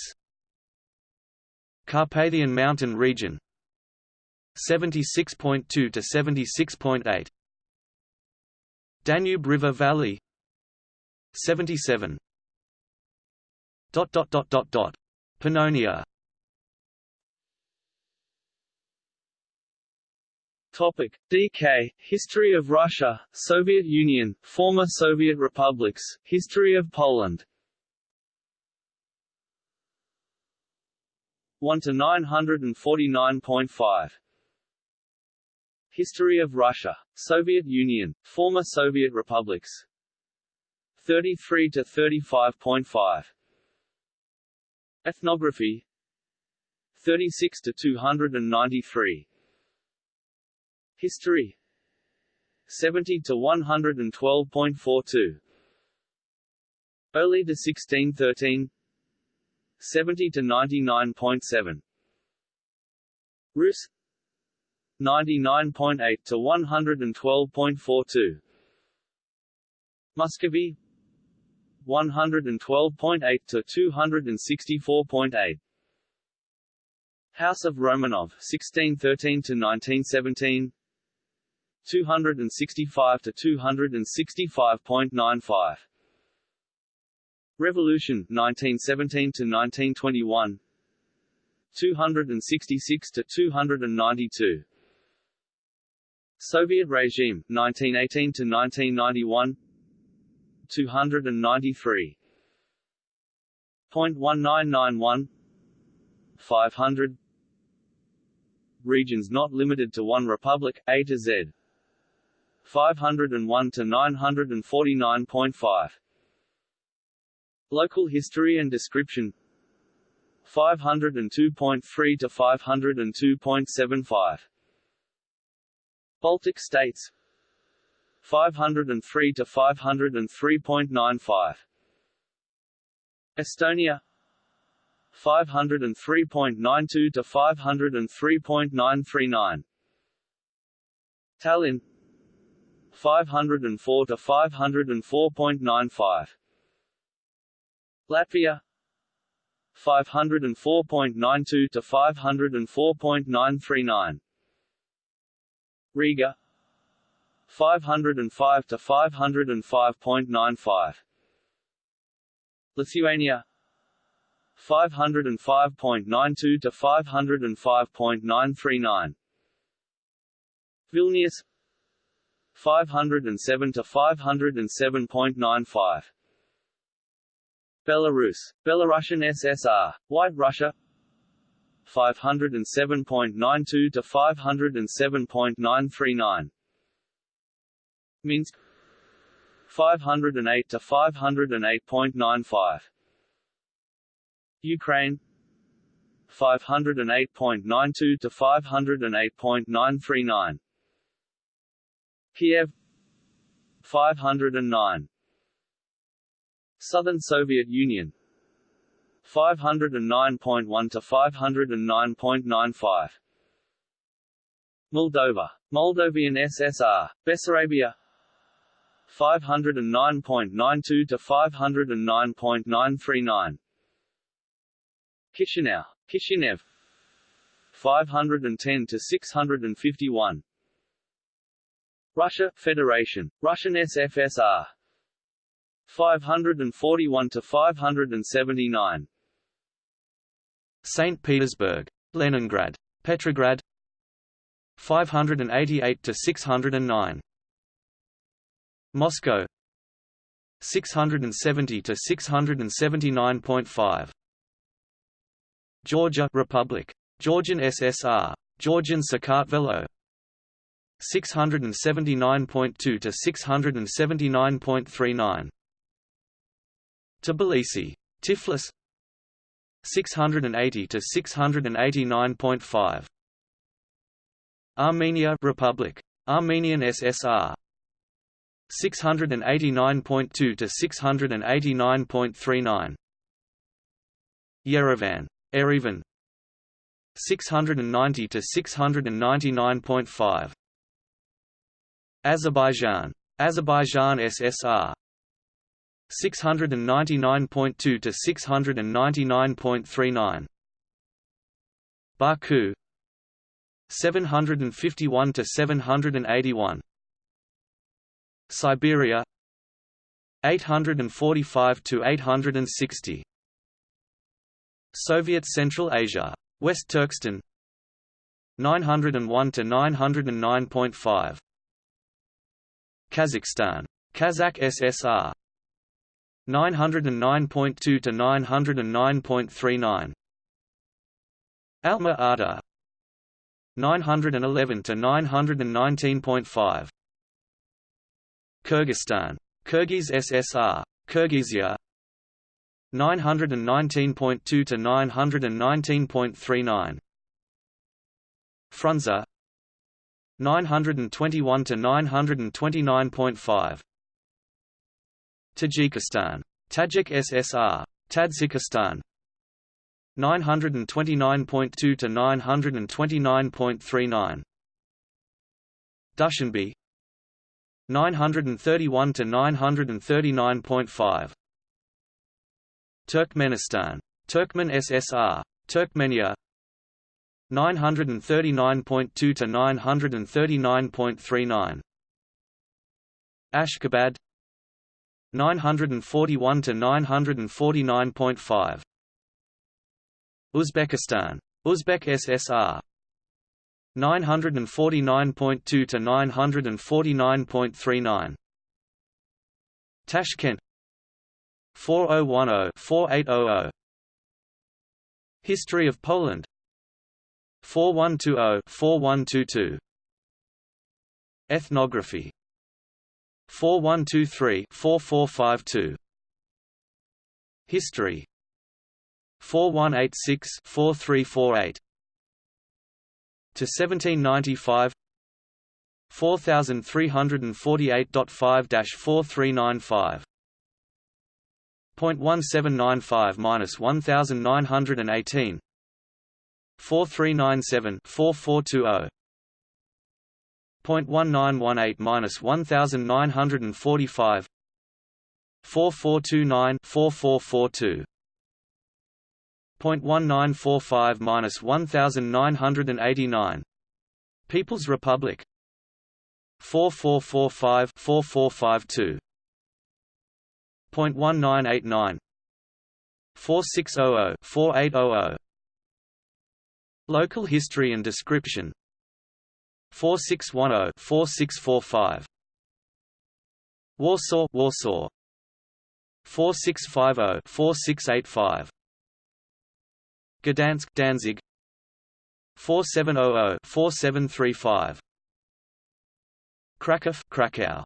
Carpathian Mountain region. 76.2 to 76.8 Danube River Valley. 77 dot dot dot dot dot. Pannonia Topic. DK History of Russia Soviet Union former Soviet republics History of Poland. 1 to 949.5 History of Russia. Soviet Union, former Soviet republics. 33 to 35.5 Ethnography. 36 to 293 History. 70 to 112.42 Early to 1613 70 to 99.7 Rus. 99.8 to 112.42 Muscovy. 112.8 to 264.8. House of Romanov 1613 to 1917 265 to 265.95 Revolution 1917 to 1921 266 to 292 Soviet regime 1918 to 1991 293 0.1991 500 Regions not limited to one republic A to Z 501 to 949.5 Local history and description. 502.3 to 502.75 Baltic states. 503 to 503.95 Estonia. 503.92 to 503.939 Tallinn 504 to 504.95 Latvia 504.92 to 504.939 Riga 505 to 505.95 Lithuania 505.92 to 505.939 Vilnius 507 to 507.95 Belarus, Belarusian SSR, White Russia. 507.92 to 507.939 Minsk. 508 to 508.95 Ukraine. 508.92 to 508.939 Kiev 509 Southern Soviet Union 509.1 to 509.95 Moldova, Moldovan SSR, Bessarabia 509.92 to 509.939 Chisinau, Kishinev 510 to 651 Russia, Federation, Russian SFSR 541 to 579 St. Petersburg, Leningrad, Petrograd. 588 to 609 Moscow. 670 to 679.5 Georgia Republic Georgian SSR Georgian Sakartvelo 679.2 to 679.39 Tbilisi Tiflis 680 to 689.5 Armenia Republic Armenian SSR 689.2 to 689.39 Yerevan Erivan 690 to 699.5 Azerbaijan. Azerbaijan SSR 699.2 to 699.39 Baku. 751 to 781 Siberia. 845 to 860 Soviet Central Asia. West Turkestan. 901 to 909.5 Kazakhstan. Kazakh SSR 909.2 to 909.39 Alma-Ata 911 to 919.5 Kyrgyzstan. Kyrgyz SSR Kyrgyzia 919.2 to 919.39 Frunze 921 to 929.5 Tajikistan. Tajik SSR Tadzhikistan 929.2 to 929.39 Dushanbe. 931 to 939.5 Turkmenistan. Turkmen SSR. Turkmenia 939.2 to 939.39 Ashgabat 941 to 949.5 Uzbekistan Uzbek SSR 949.2 to 949.39 Tashkent 4010-4800 History of Poland 4120-4122 Ethnography. 4123-4452 History. 4186-4348 to 1795 4348.5-4395 0.1795 minus 1918 4397 4420 0.1918 minus 1945 4429 4442 0.1945 minus 1989 People's Republic 4445 4452 0.1989 4600 4800 Local history and description. 4610 4645 Warsaw Warsaw. 4650 4685 Gdansk Danzig. 4700 4735 Kraków Krakow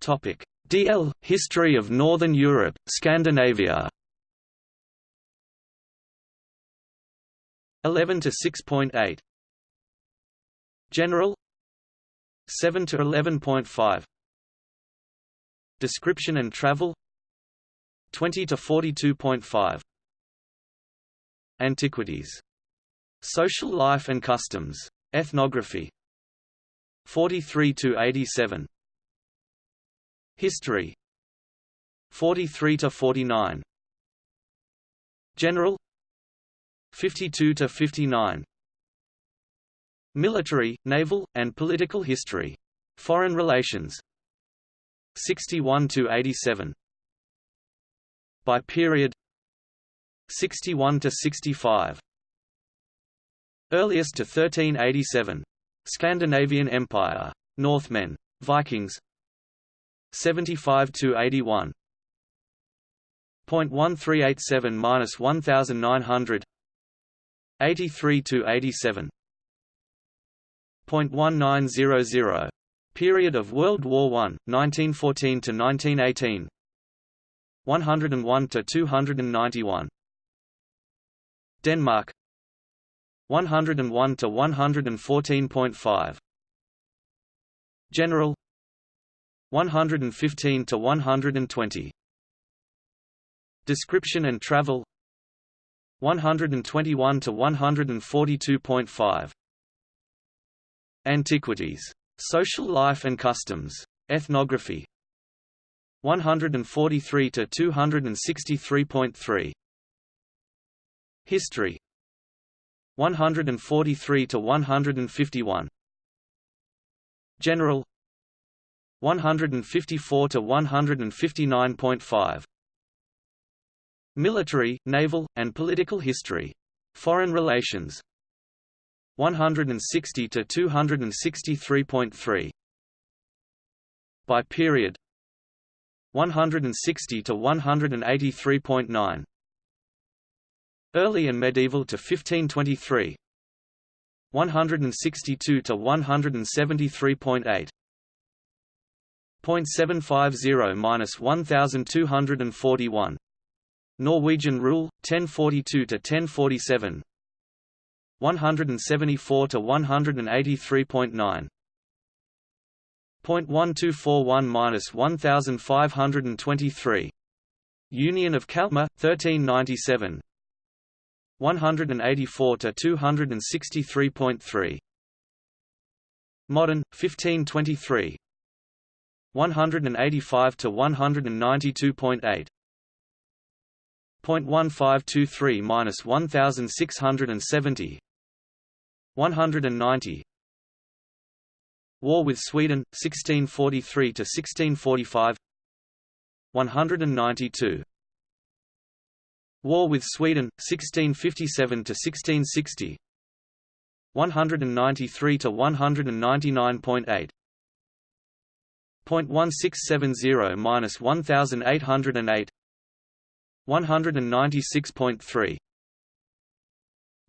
Topic. DL History of Northern Europe Scandinavia 11 to 6.8 General 7 to 11.5 Description and travel 20 to 42.5 Antiquities Social life and customs Ethnography 43 to 87 History 43 to 49 General 52 to 59 Military, naval, and political history. Foreign relations. 61 to 87 By period. 61 to 65 Earliest to 1387 Scandinavian Empire. Northmen. Vikings. 75 to 81 0.1387 minus 1900 83 to 87 0.1900 period of World War I 1914 to 1918 101 to 291 Denmark. 101 to 114.5 General. 115 to 120 Description and travel 121 to 142.5 Antiquities. Social life and customs. Ethnography. 143 to 263.3 History. 143 to 151 General. 154 to 159.5 Military, naval, and political history. Foreign relations. 160 to 263.3 By period. 160 to 183.9 Early and medieval to 1523 162 to 173.8 0.750 minus 1241. Norwegian rule 1042 to 1047. 174 to 183.9. 0.1241 minus 1523. Union of Kalmar 1397. 184 to 263.3. Modern 1523 185 to 192.8 0.1523 minus 1670 190 War with Sweden 1643 to 1645 192 War with Sweden 1657 to 1660 193 to 199.8 0.1670 minus 1808 196.3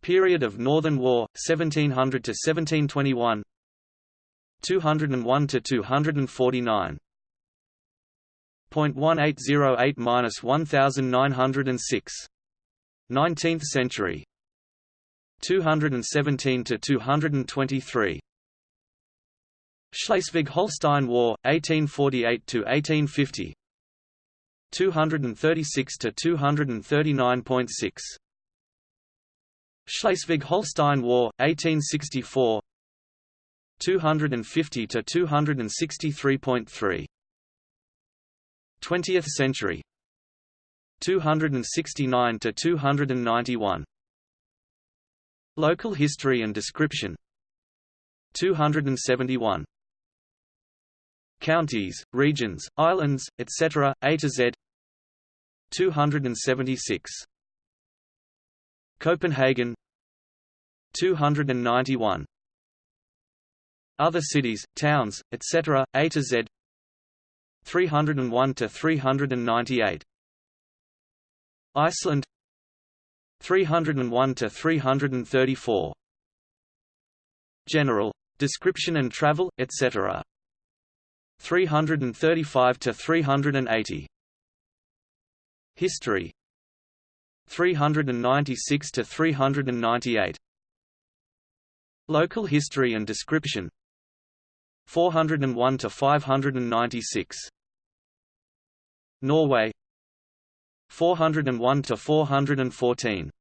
Period of Northern War 1700 to 1721 201 to 249 0.1808 minus 1906 19th century. 217 to 223 Schleswig-Holstein War 1848 to 1850 236 to 239.6 Schleswig-Holstein War 1864 250 to 263.3 20th century. 269 to 291 Local history and description. 271 Counties, regions, islands, etc., A to Z 276 Copenhagen 291 Other cities, towns, etc., A to Z 301 to 398 Iceland 301 to 334 General description and travel etc 335 to 380 History. 396 to 398 Local history and description. 401 to 596 Norway. 401 to 414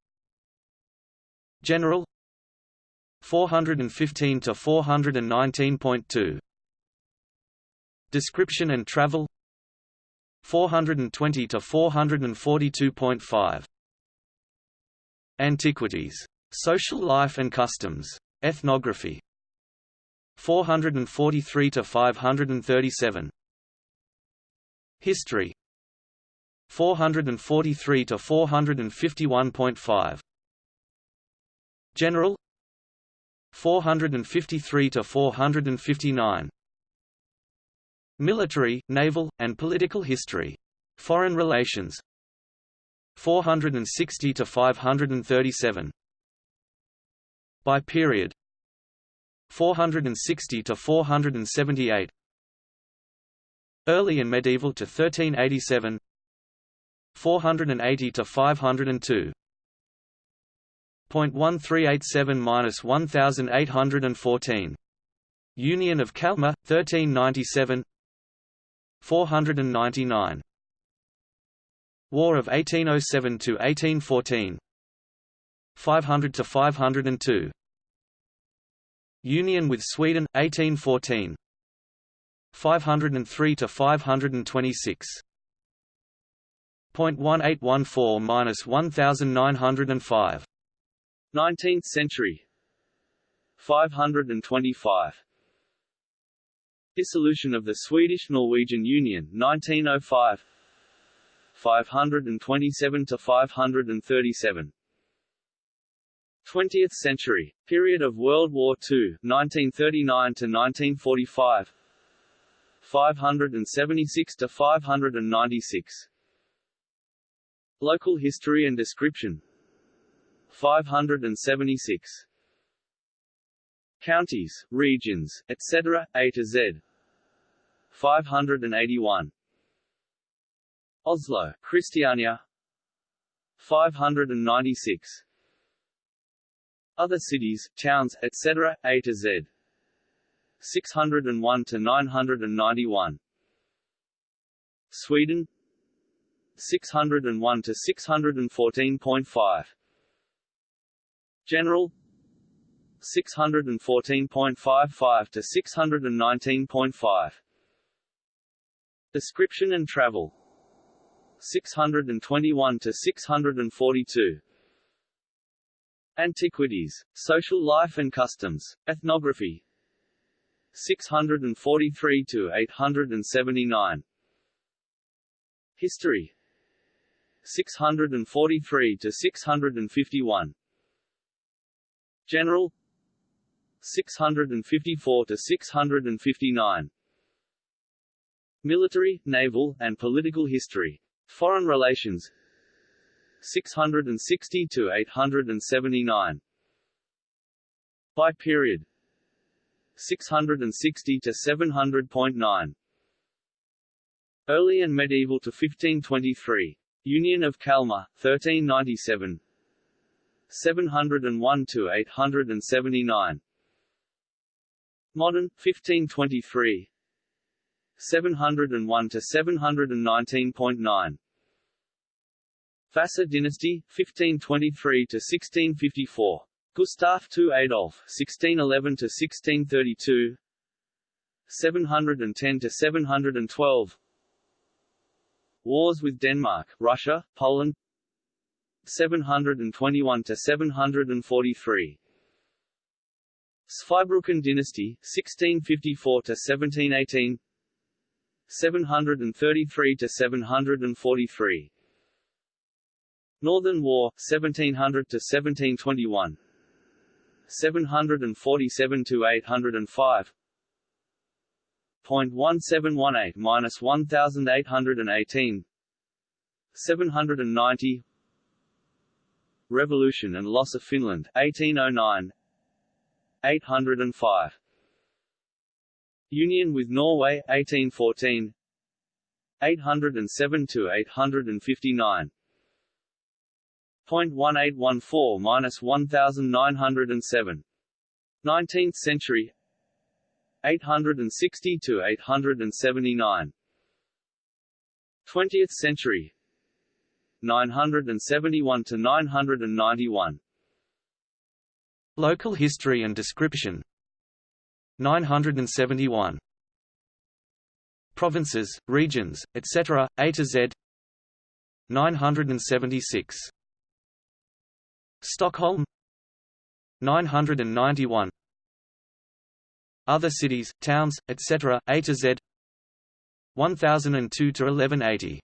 General. 415 to 419.2 Description and travel 420 to 442.5 Antiquities. Social life and customs. Ethnography. 443 to 537 History. 443 to 451.5 General. 453 to 459 Military, naval, and political history. Foreign relations. 460 to 537 By period. 460 to 478 Early and medieval to 1387 480 to 502 0.1387 minus 1814 Union of Kalmar 1397 499 War of 1807 to 1814 500 to 502 Union with Sweden 1814 503 to 526 0.1814 minus 1905 19th century. 525 Dissolution of the Swedish-Norwegian Union 1905 527 to 537 20th century period of World War II 1939 to 1945 576 to 596 Local history and description. 576 Counties, regions, etc., A to Z. 581 Oslo, Christiania. 596 Other cities, towns, etc., A to Z. 601 to 991 Sweden. 601 to 614.5 General 614.55 to 619.5 Description and travel. 621 to 642 Antiquities, social life and customs, ethnography. 643 to 879 History. 643 to 651 General 654 to 659 Military, naval, and political history. Foreign relations. 660 to 879 By period. 660 to 700.9 Early and medieval to 1523 Union of Kalmar 1397 701 to 879 Modern 1523 701 to 719.9 Vasa dynasty 1523 to 1654 Gustav II Adolf 1611 to 1632 710 to 712 Wars with Denmark, Russia, Poland. 721 to 743 Zweibrücken dynasty 1654 to 1718 733 to 743 Northern War 1700 to 1721 747 to 805 0.1718 minus 1818 790 Revolution and loss of Finland 1809 805 Union with Norway 1814 807 to 859 0.1814 minus 1907 19th century. 860 to 879 20th century. 971 to 991 Local history and description. 971 Provinces, regions, etc., A to Z. 976 Stockholm. 991 Other cities, towns, etc., A to Z. 1002 to 1180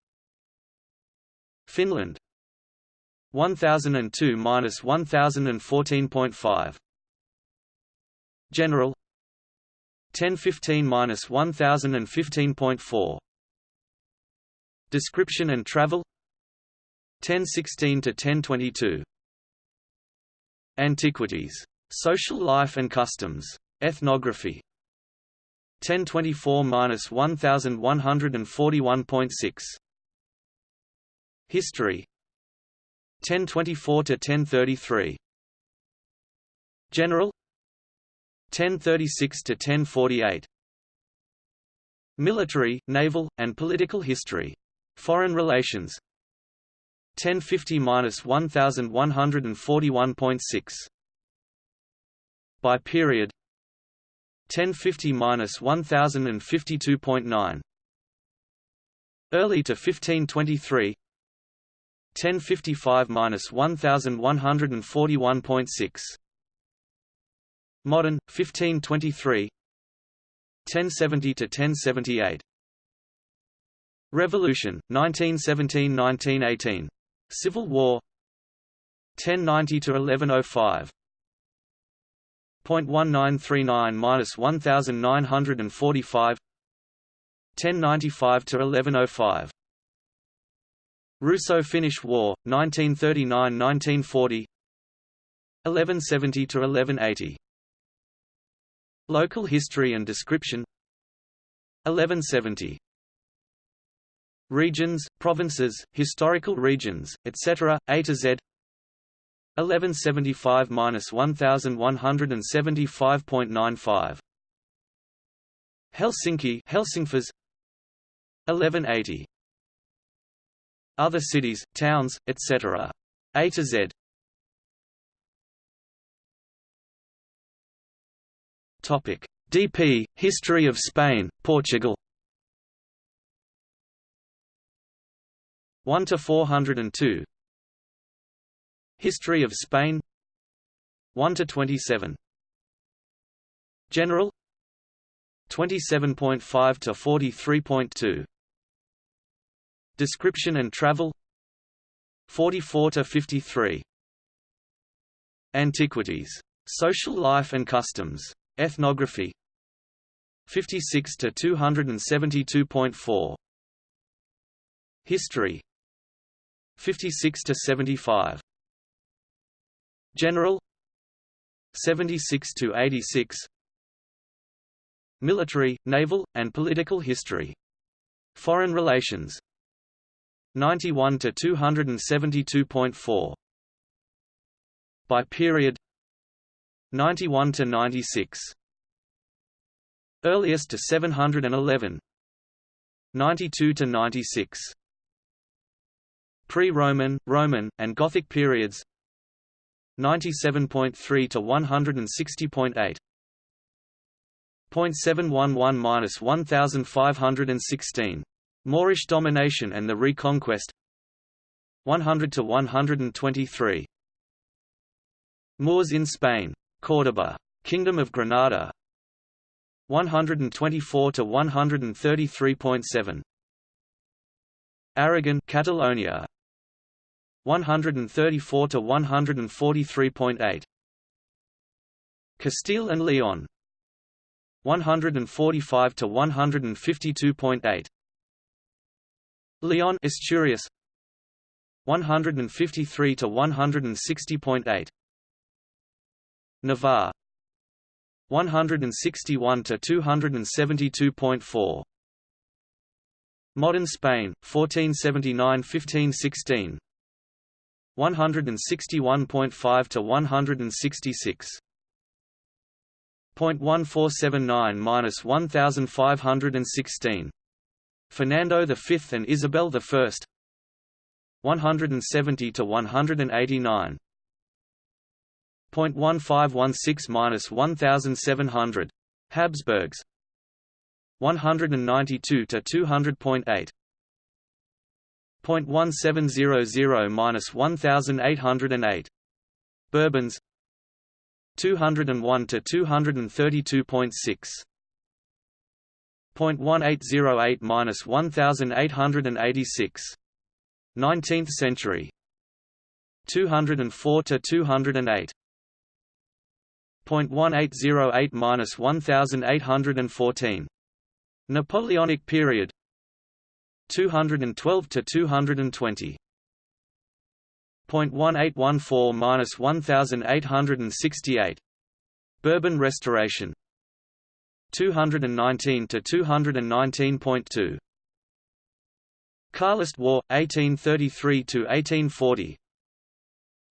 Finland 1002 minus 1014.5 General 1015 minus 1015.4 Description and travel 1016 to 1022 Antiquities. Social life and customs. Ethnography 1024 minus 1141.6 History 1024 to 1033 General. 1036 to 1048 Military, naval, and political history. Foreign relations. 1050–1141.6 By period. 1050–1052.9 Early to 1523 1055–1141.6 Modern 1523 1070 to 1078 Revolution 1917–1918 Civil War. 1090 to 1105 .1939 minus 1945 1095 to 1105 Russo-Finnish War 1939-1940 1170 to 1180 Local history and description. 1170 Regions, provinces, historical regions, etc., A to Z. 1175–1175.95 Helsinki Helsingfors 1180 Other cities, towns, etc. A to Z. Topic: DP History of Spain, Portugal. 1 to 402 History of Spain. 1 to 27 General. 27.5 to 43.2 Description and travel? 44 to 53 Antiquities. Social life and customs. Ethnography. 56 to 272.4 History. 56 to 75 General. 76 to 86 Military, naval, and political history. Foreign relations 91 to 272.4 By period 91 to 96 Earliest to 711 92 to 96 Pre-Roman, Roman, and Gothic periods 97.3 to 160.8 0.711 1516 Moorish domination and the Reconquest. 100 to 123 Moors in Spain. Córdoba. Kingdom of Granada. 124 to 133.7 Aragon Catalonia. 134 to 143.8 Castile and Leon. 145 to 152.8 Leon Asturias 153 to 160.8 Navarre. 161 to 272.4 Modern Spain 1479-1516 161.5 to 166 0.1479-1516 Fernando V and Isabel I 170 to 189 0.1516-1700 Habsburgs. 192 to 200.8 0.1700-1808 Bourbons. 201 to 232.6 0.1808-1886 19th century. 204 to 208 0.1808-1814 Napoleonic period. 212 to 220 0.1814-1868 Bourbon Restoration 219 to 219.2 Carlist War 1833 to 1840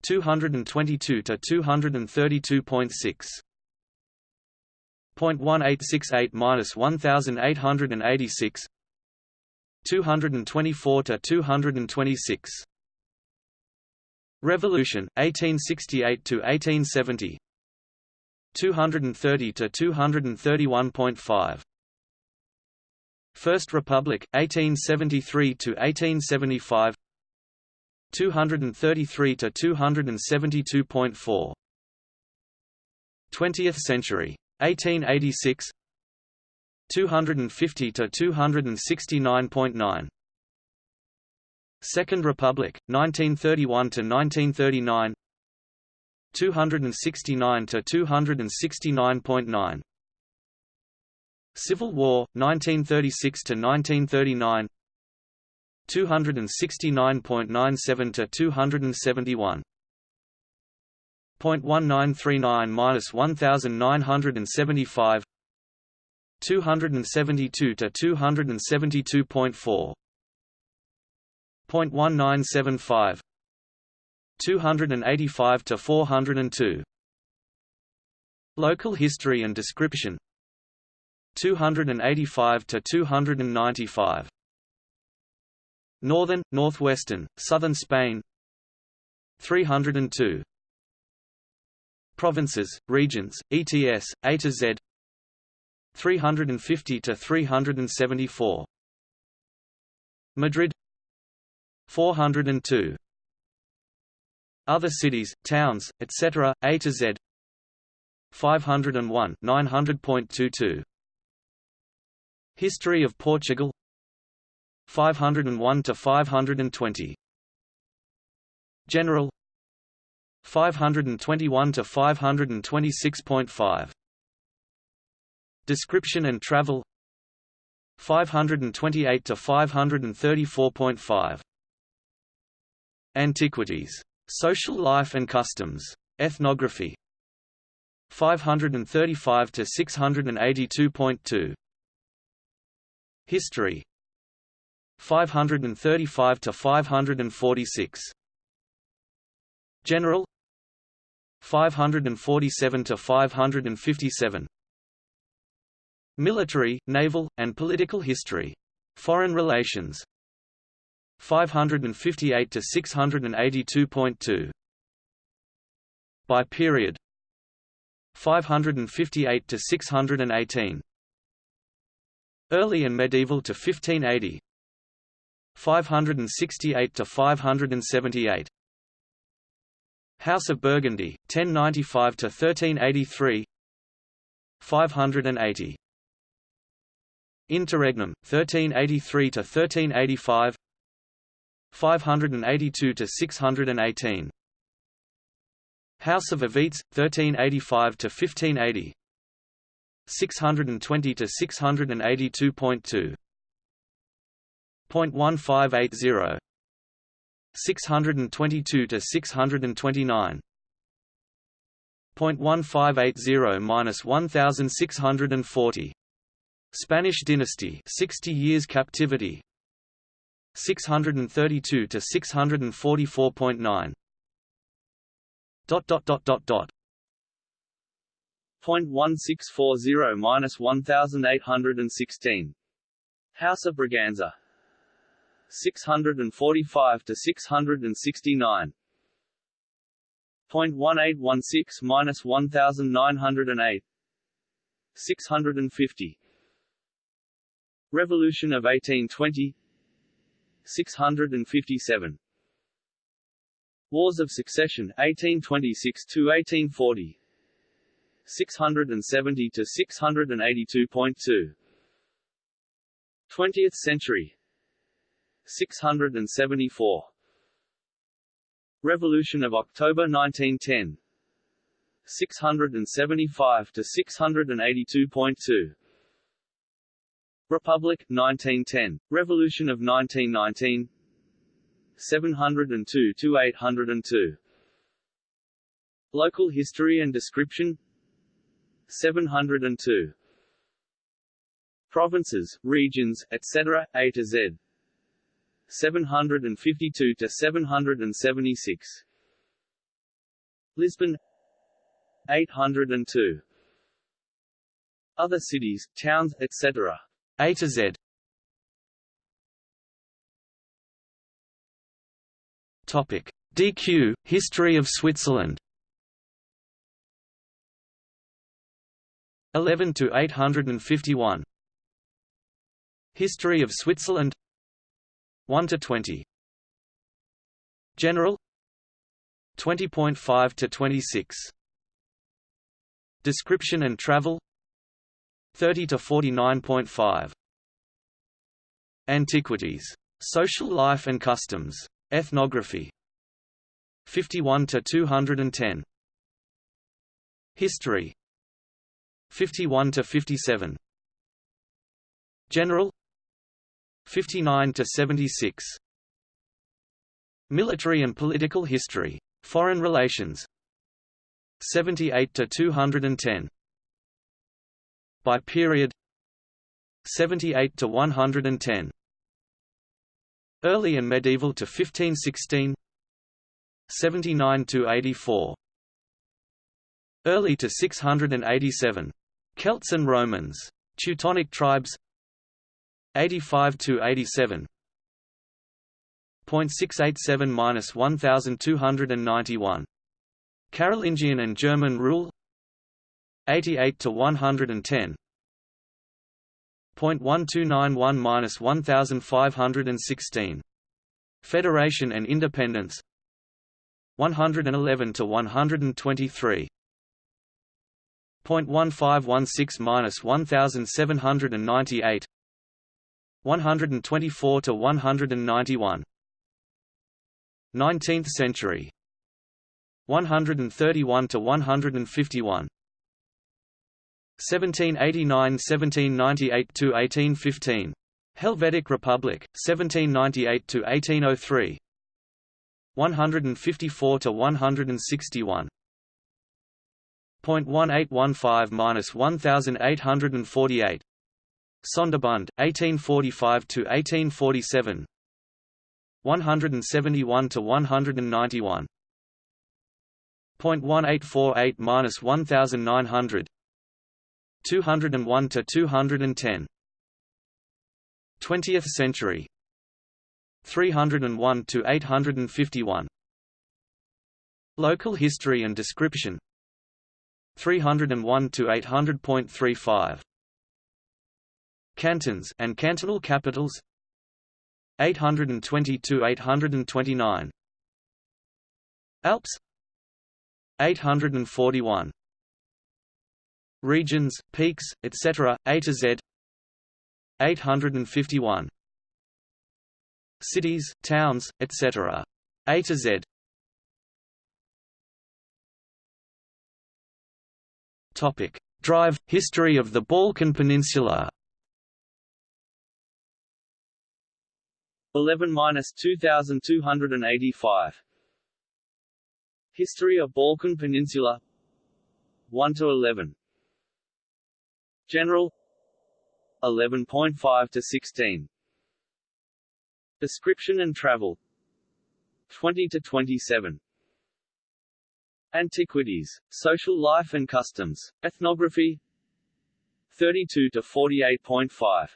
222 to 232.6 0.1868-1886 224 to 226 Revolution 1868 to 1870 230 to 231.5 First Republic 1873 to 1875 233 to 272.4 20th century 1886 250 to 269.9 Second Republic 1931 to 1939 269 to 269.9 Civil War 1936 to 1939 269.97 to 271 0.1939-1975 272 to 272.4 0.1975 285 to 402 Local history and description. 285 to 295 Northern, northwestern, southern Spain. 302 Provinces, regions, ETS, A to Z. 350 to 374 Madrid. 402. Other cities, towns, etc., A to Z. 501 900.22 History of Portugal. 501 to 520 General. 521 to 526.5 Description and travel. 528 to 534.5 Antiquities. Social life and customs. Ethnography. 535 to 682.2 History. 535 to 546 General. 547 to 557 Military, naval, and political history. Foreign relations 558 to 682.2 By period 558 to 618 Early and medieval to 1580 568 to 578 House of Burgundy 1095 to 1383 580 Interregnum 1383 to 1385 582 to 618 House of Avites 1385 to 1580 620 to 682.2 .1580 622 to 629 .1580 minus 1640 Spanish dynasty 60 years captivity 632 to 644.9 dot dot dot dot dot. Point one six four zero minus one thousand eight hundred and sixteen. House of Braganza. six hundred and forty five to six hundred and sixty nine Point one eight one six minus one thousand nine hundred and eight. six hundred and fifty. Revolution of eighteen twenty 657 Wars of Succession 1826 to 1840 670 to 682.2 20th century. 674 Revolution of October 1910 675 to 682.2 Republic 1910 Revolution of 1919 702 to 802 Local history and description. 702 Provinces, regions, etc. A to Z. 752 to 776 Lisbon. 802 Other cities, towns, etc. A to Z. Topic: DQ History of Switzerland. 11 to 851. History of Switzerland 1 to 20. General 20.5 to 26. Description and travel 30 to 49.5 Antiquities. Social life and customs. Ethnography. 51 to 210 History. 51 to 57 General. 59 to 76 Military and political history. Foreign relations. 78 to 210 by period 78 to 110 Early and medieval to 1516 79 to 84 Early to 687 Celts and Romans. Teutonic tribes. 85 to 87 .687 minus 1291 Carolingian and German rule 88 to 110 .1291 minus 1516 Federation and Independence. 111 to 123 0.1516 minus 1798 124 to 191 19th century. 131 to 151 1789–1798 to 1815 Helvetic Republic 1798 to 1803 154 to 161 0.1815 minus 1848 Sonderbund 1845 to 1847 171 to 191 0.1848 minus 1900 201 to 210 20th century. 301 to 851 Local history and description. 301 to 800.35 Cantons and cantonal capitals. 820 to 829 Alps. 841 Regions, peaks, etc., A to Z 851 Cities, towns, etc. A to Z Topic: DR History of the Balkan Peninsula. 11 minus 2285. History of Balkan Peninsula 1 to 11. General. 11.5 to 16. Description and travel. 20 to 27. Antiquities, social life and customs, ethnography. 32 to 48.5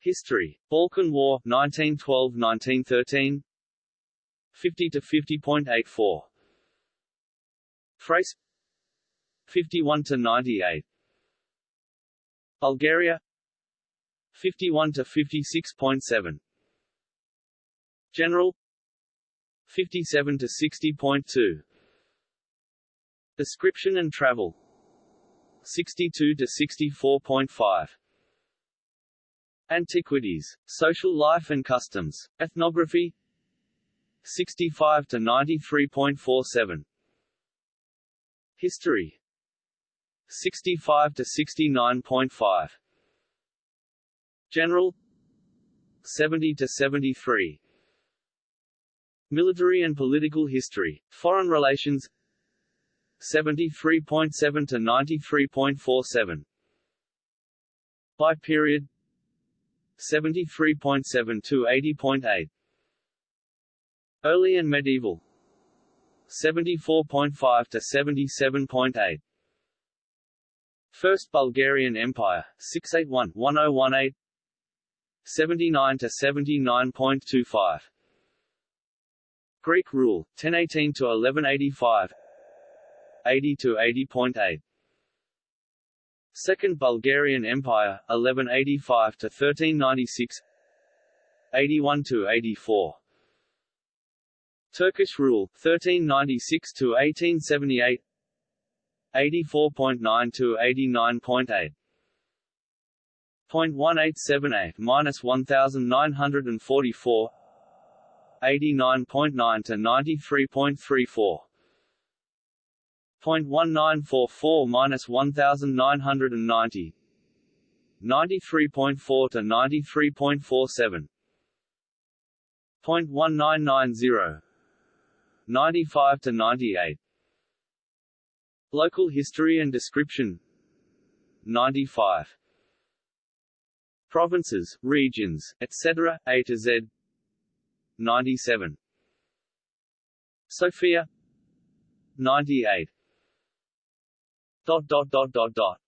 History, Balkan War 1912–1913 50 to 50.84 Thrace. 51 to 98 Bulgaria 51 to 56.7 General 57 to 60.2 Description and travel 62 to 64.5 Antiquities, social life and customs, ethnography 65 to 93.47 History 65 to 69.5 General 70 to 73 Military and political history, foreign relations 73.7 to 93.47 By period 73.7 to 80.8 Early and medieval 74.5 to 77.8 First Bulgarian Empire 681-1018 79 to 79.25 Greek rule 1018 to 1185 80 to 80.8 Second Bulgarian Empire 1185 to 1396 81 to 84 Turkish rule 1396 to 1878 84.9 to 89.8 0.1878 minus 1944 89.9 to 93.34 0.1944 minus 1990 93.4 to 93.47 0.1990 95 to 98 Local history and description. 95 Provinces, regions, etc., A to Z. 97 Sofia. 98 dot dot dot dot dot.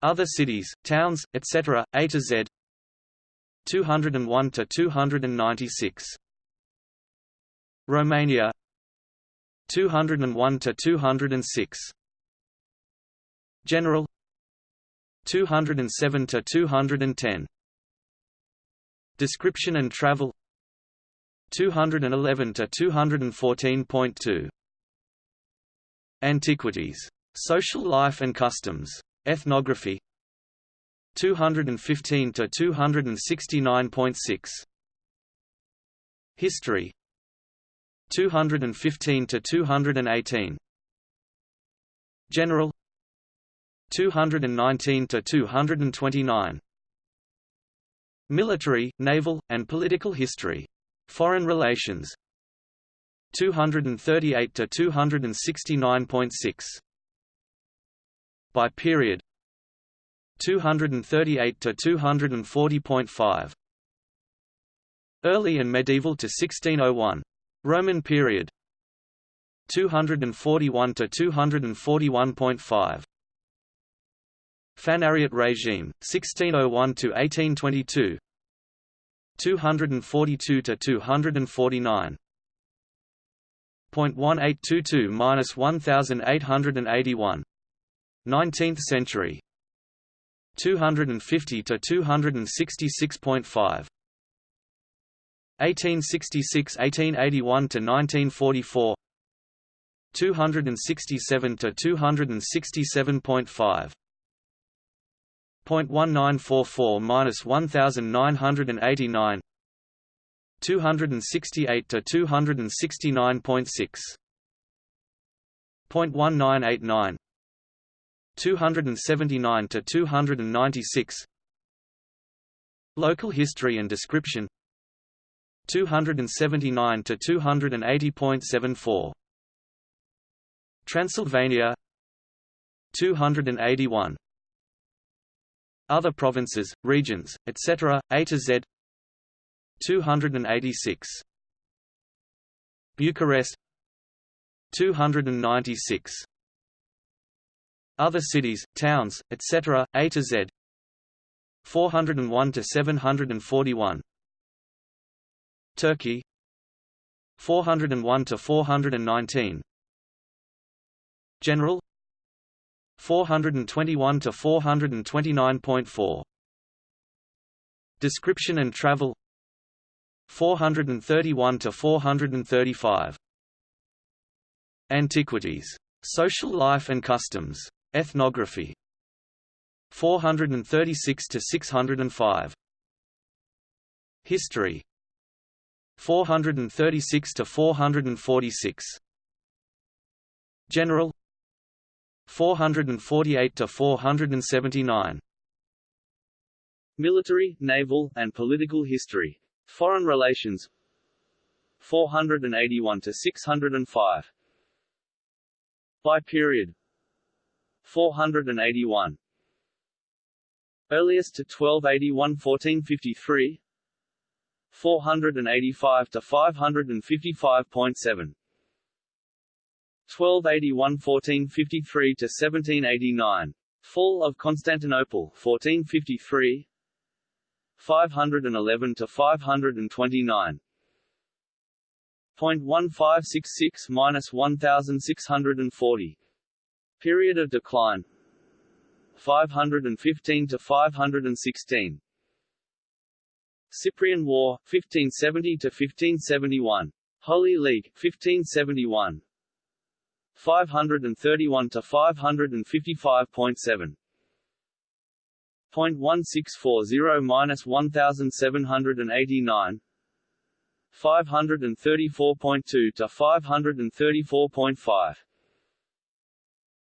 Other cities, towns, etc., A to Z. 201 to 296 Romania 201 to 206 General 207 to 210 Description and travel 211 to 214.2 Antiquities. Social life and customs. Ethnography 215 to 269.6 History 215 to 218 General 219 to 229 Military, naval, and political history. Foreign relations 238 to 269.6 By period 238 to 240.5 Early and medieval to 1601 Roman period. 241 to 241.5 Fanariot regime 1601 to 1822 242 to 249 .1822 minus 1881 19th century. 250 to 266.5 1866 1881 to 1944 267 to 267.5 0.1944 minus 1989 268 to 269.6 0.1989 279 to 296 Local history and description 279 to 280.74 Transylvania 281 Other provinces, regions, etc., A to Z 286 Bucharest 296 Other cities, towns, etc., A to Z 401 to 741 Turkey. 401 to 419 General. 421 to 429.4 Description and travel. 431 to 435 Antiquities. Social life and customs. Ethnography. 436 to 605 History 436 to 446 General 448 to 479 Military, naval, and political history. Foreign relations 481 to 605 By period 481 Earliest to 1281 1453 485 to 555.7 1281–1453 to 1789. Fall of Constantinople 1453. 511 to 529. 0.1566 minus 1640. Period of decline 515 to 516. Cyprian War 1570 to 1571. Holy League 1571. 531 to 555.7 0.1640 minus 1789 534.2 to 534.5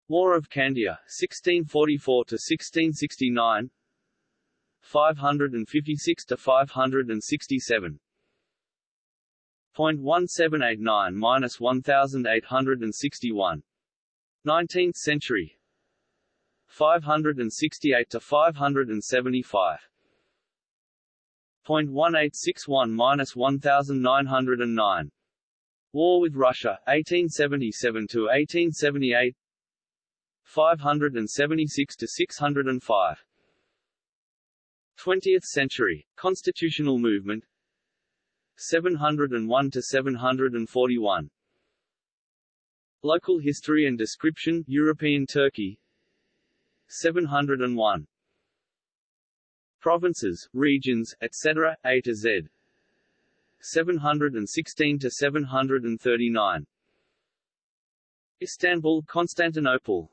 War of Candia 1644 to 1669 556 to 567 0.1789 minus 1861. 19th century. 568 to 575. 0.1861 minus 1909. War with Russia, 1877 to 1878. 576 to 605. 20th century, constitutional movement 701 to 741 Local history and description European Turkey 701 Provinces, regions, etc., A to Z. 716 to 739. Istanbul, Constantinople.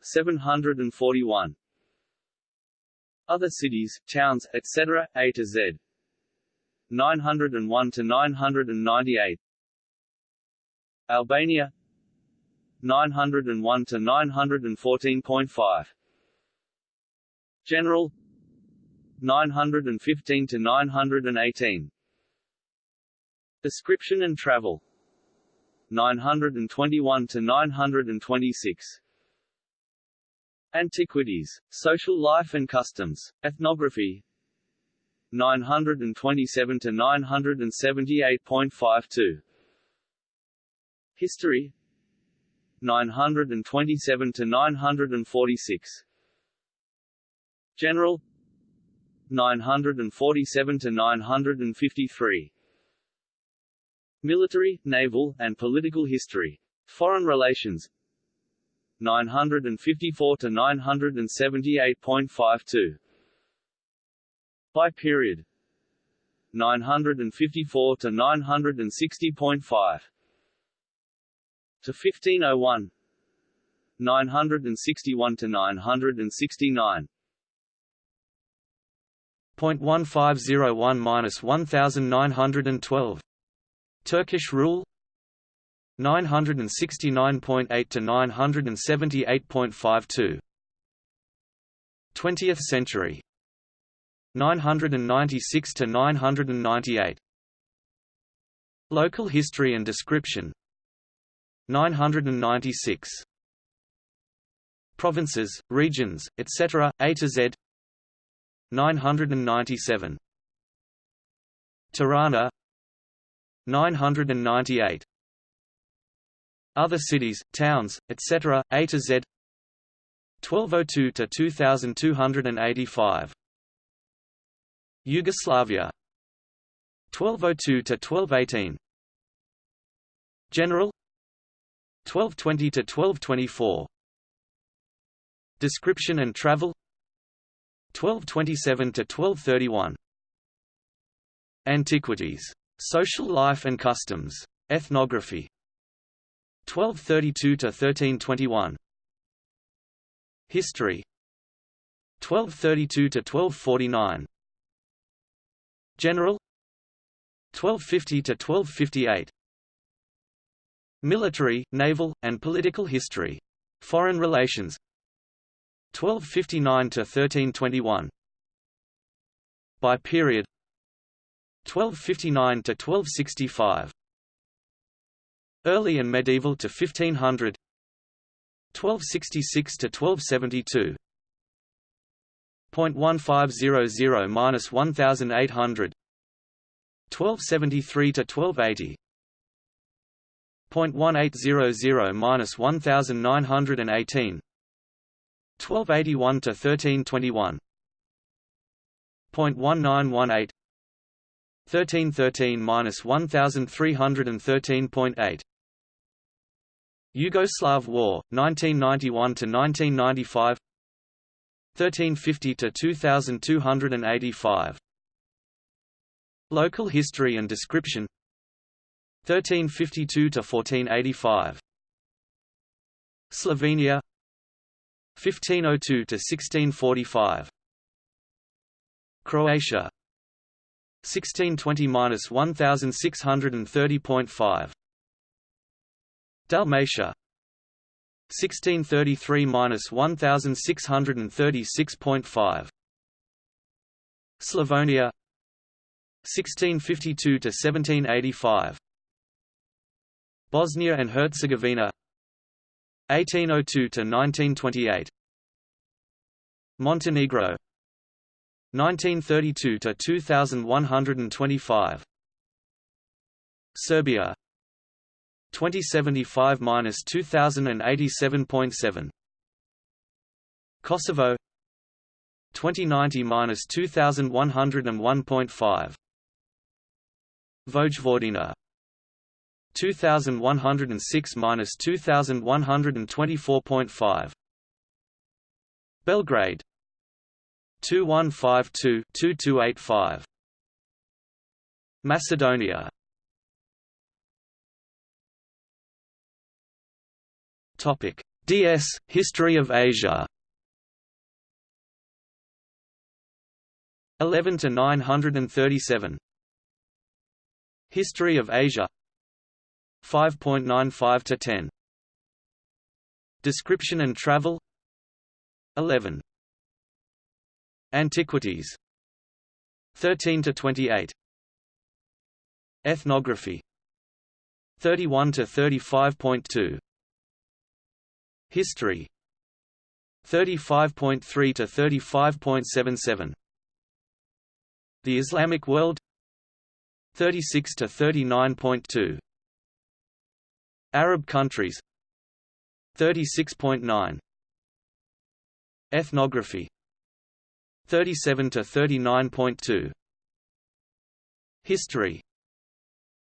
741. Other cities, towns, etc., A to Z. 901 to 998. Albania 901 to 914.5 General 915 to 918 Description and travel 921 to 926 Antiquities, social life and customs, ethnography. 927 to 978.52 History. 927 to 946 General. 947 to 953 Military, naval, and political history. Foreign relations 954 to 978.52 By period. 954 to 960.5 to 1501 961 to 969 0.1501-1912 Turkish rule 969.8 to 978.52 20th century 996 to 998 Local history and description 996. Provinces, regions, etc., A to Z 997. Tirana 998. Other cities, towns, etc., A to Z. 1202 to 2285. Yugoslavia. 1202 to 1218. General. 1220 to 1224 Description and travel. 1227 to 1231 Antiquities. Social life and customs. Ethnography 1232 to 1321 History. 1232 to 1249 General. 1250 to 1258 Military, naval, and political history. Foreign relations. 1259 to 1321 By period. 1259 to 1265 Early and medieval to 1500 1266 to 1272 .1500 minus 1800 1273 to 1280 0.1800 minus 1918 1281 to 1321 0.1918 1313 minus 1313.8 Yugoslav War 1991 to 1995 1350 to 2285 Local history and description. 1352 to 1485 Slovenia. 1502 to 1645 Croatia. 1620–1630.5 Dalmatia. 1633–1636.5 Slavonia. 1652–1785 Bosnia and Herzegovina. 1802–1928 Montenegro. 1932–2125 Serbia 2075-2087.7 Kosovo 2090-2101.5 Vojvodina 2106–2124.5 Belgrade 2152-2285. Macedonia Topic: DS History of Asia. 11 to 937. History of Asia 5.95 to 10. Description and travel 11. Antiquities 13 to 28. Ethnography 31 to 35.2. History. 35.3 to 35.77 The Islamic world. 36 to 39.2 Arab countries. 36.9 Ethnography. 37 to 39.2 History.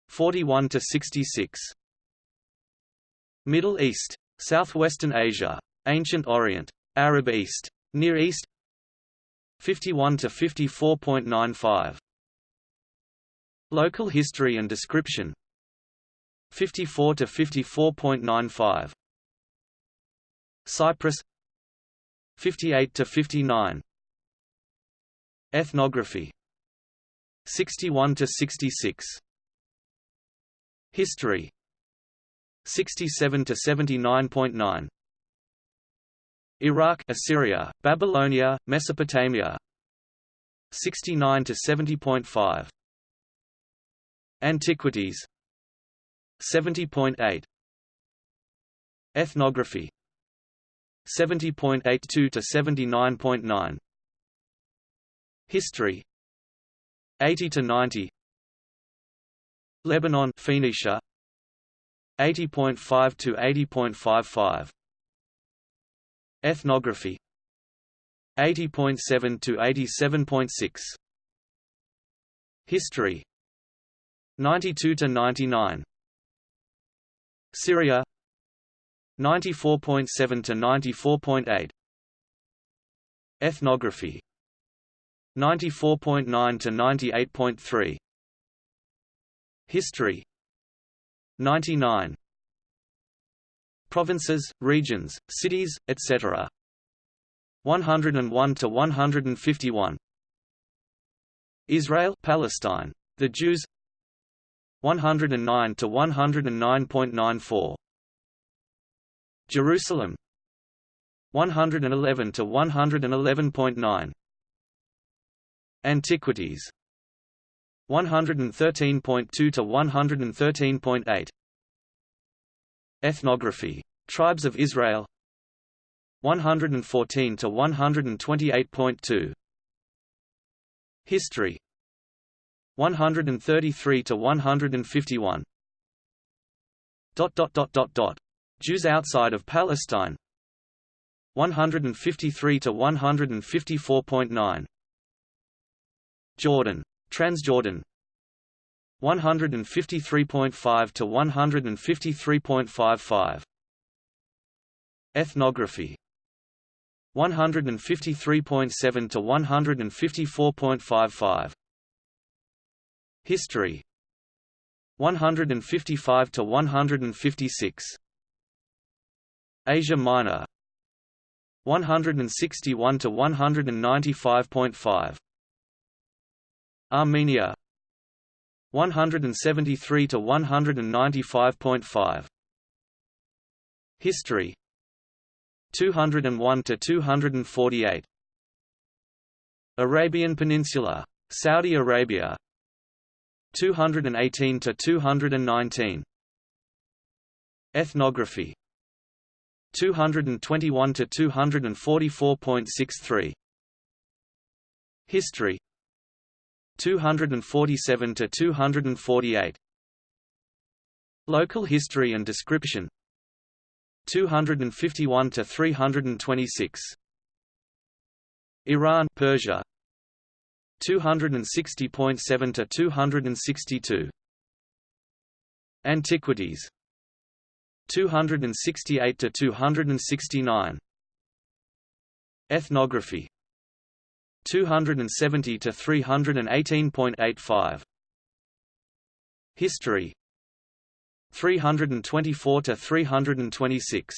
41 to 66 Middle East Southwestern Asia Ancient Orient Arab East Near East. 51 to 54.95 Local history and description. 54 to 54.95 Cyprus. 58 to 59 Ethnography. 61 to 66 History 67 to 79.9 Iraq Assyria Babylonia Mesopotamia 69 to 70.5 Antiquities 70.8 Ethnography 70.82 to 79.9 History 80 to 90 Lebanon Phoenicia 80.5 to 80.55 Ethnography. 80.7 to 87.6 History. 92 to 99 Syria. 94.7 to 94.8 Ethnography. 94.9 to 98.3 History 99 Provinces, regions, cities, etc. 101 to 151 Israel Palestine. The Jews. 109 to 109.94 Jerusalem. 111 to 111.9 Antiquities 113.2 to 113.8 Ethnography. Tribes of Israel. 114 to 128.2 History. 133 to 151 dot dot dot dot dot. Jews outside of Palestine. 153 to 154.9 Jordan Transjordan. 153.5 to 153.55 Ethnography. 153.7 to 154.55 History. 155 to 156 Asia Minor. 161 to 195.5 Armenia. 173 to 195.5 History. 201 to 248 Arabian Peninsula. Saudi Arabia. 218 to 219 Ethnography. 221 to 244.63 History 247 to 248 Local history and description. 251 to 326 Iran Persia. 260.7 to 262 Antiquities. 268 to 269 Ethnography 270 to 318.85 History. 324 to 326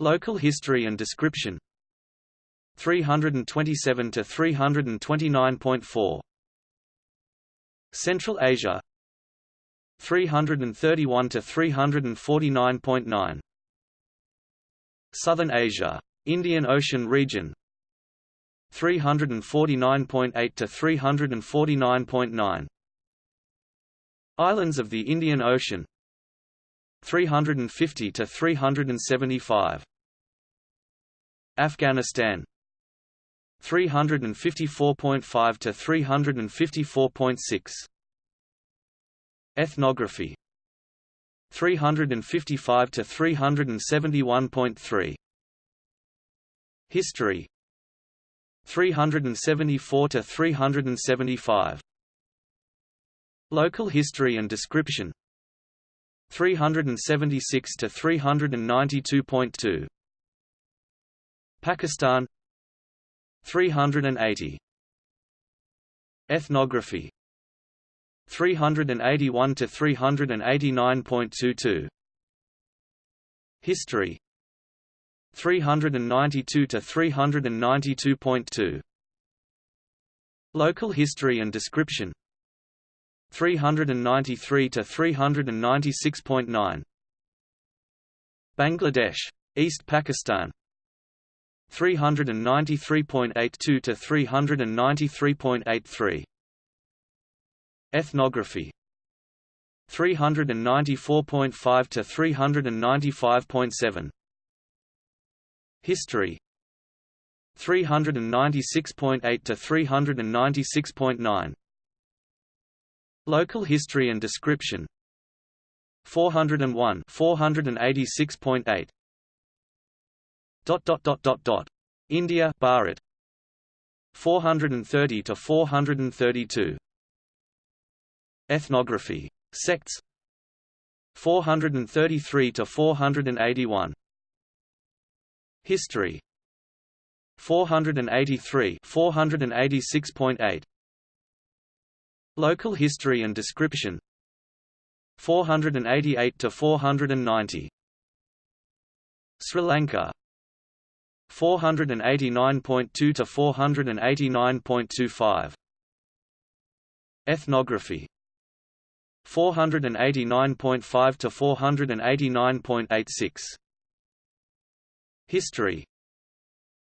Local history and description. 327 to 329.4 Central Asia. 331 to 349.9 Southern Asia. Indian Ocean region 349.8 to 349.9 Islands of the Indian Ocean 350 to 375 Afghanistan 354.5 to 354.6 Ethnography 355 to 371.3 History 374 to 375 Local history and description. 376 to 392.2 Pakistan. 380 Ethnography. 381 to 389.22 History 392 to 392.2 Local history and description. 393 to 396.9 Bangladesh East Pakistan. 393.82 to 393.83 Ethnography. 394.5 to 395.7 History. 396.8 to 396.9 Local history and description. 401 486.8 dot dot dot dot dot. India Bharat. 430 to 432 Ethnography. Sects. 433 to 481 History. 483 486.8 Local history and description. 488 to 490 Sri Lanka. 489.2 to 489.25 Ethnography. 489.5 to 489.86 History.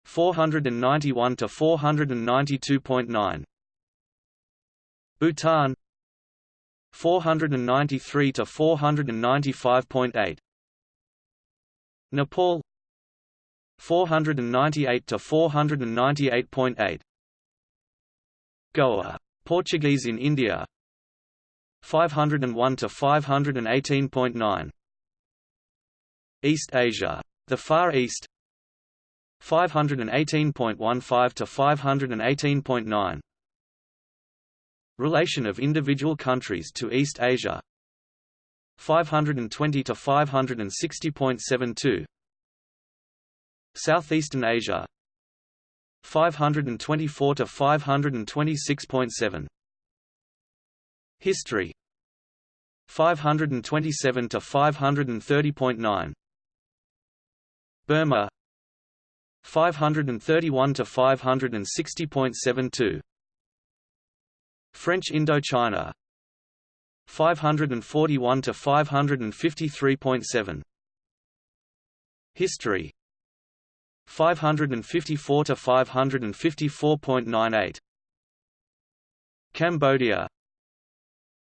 491 to 492.9 Bhutan. 493 to 495.8 Nepal. 498 to 498.8 Goa. Portuguese in India. 501 to 518.9 East Asia the Far East 518.15 to 518.9 Relation of individual countries to East Asia 520 to 560.72 Southeastern Asia 524 to 526.7 History 527 to 530.9 Burma 531 to 560.72 French Indochina 541 to 553.7 History 554 to 554.98 Cambodia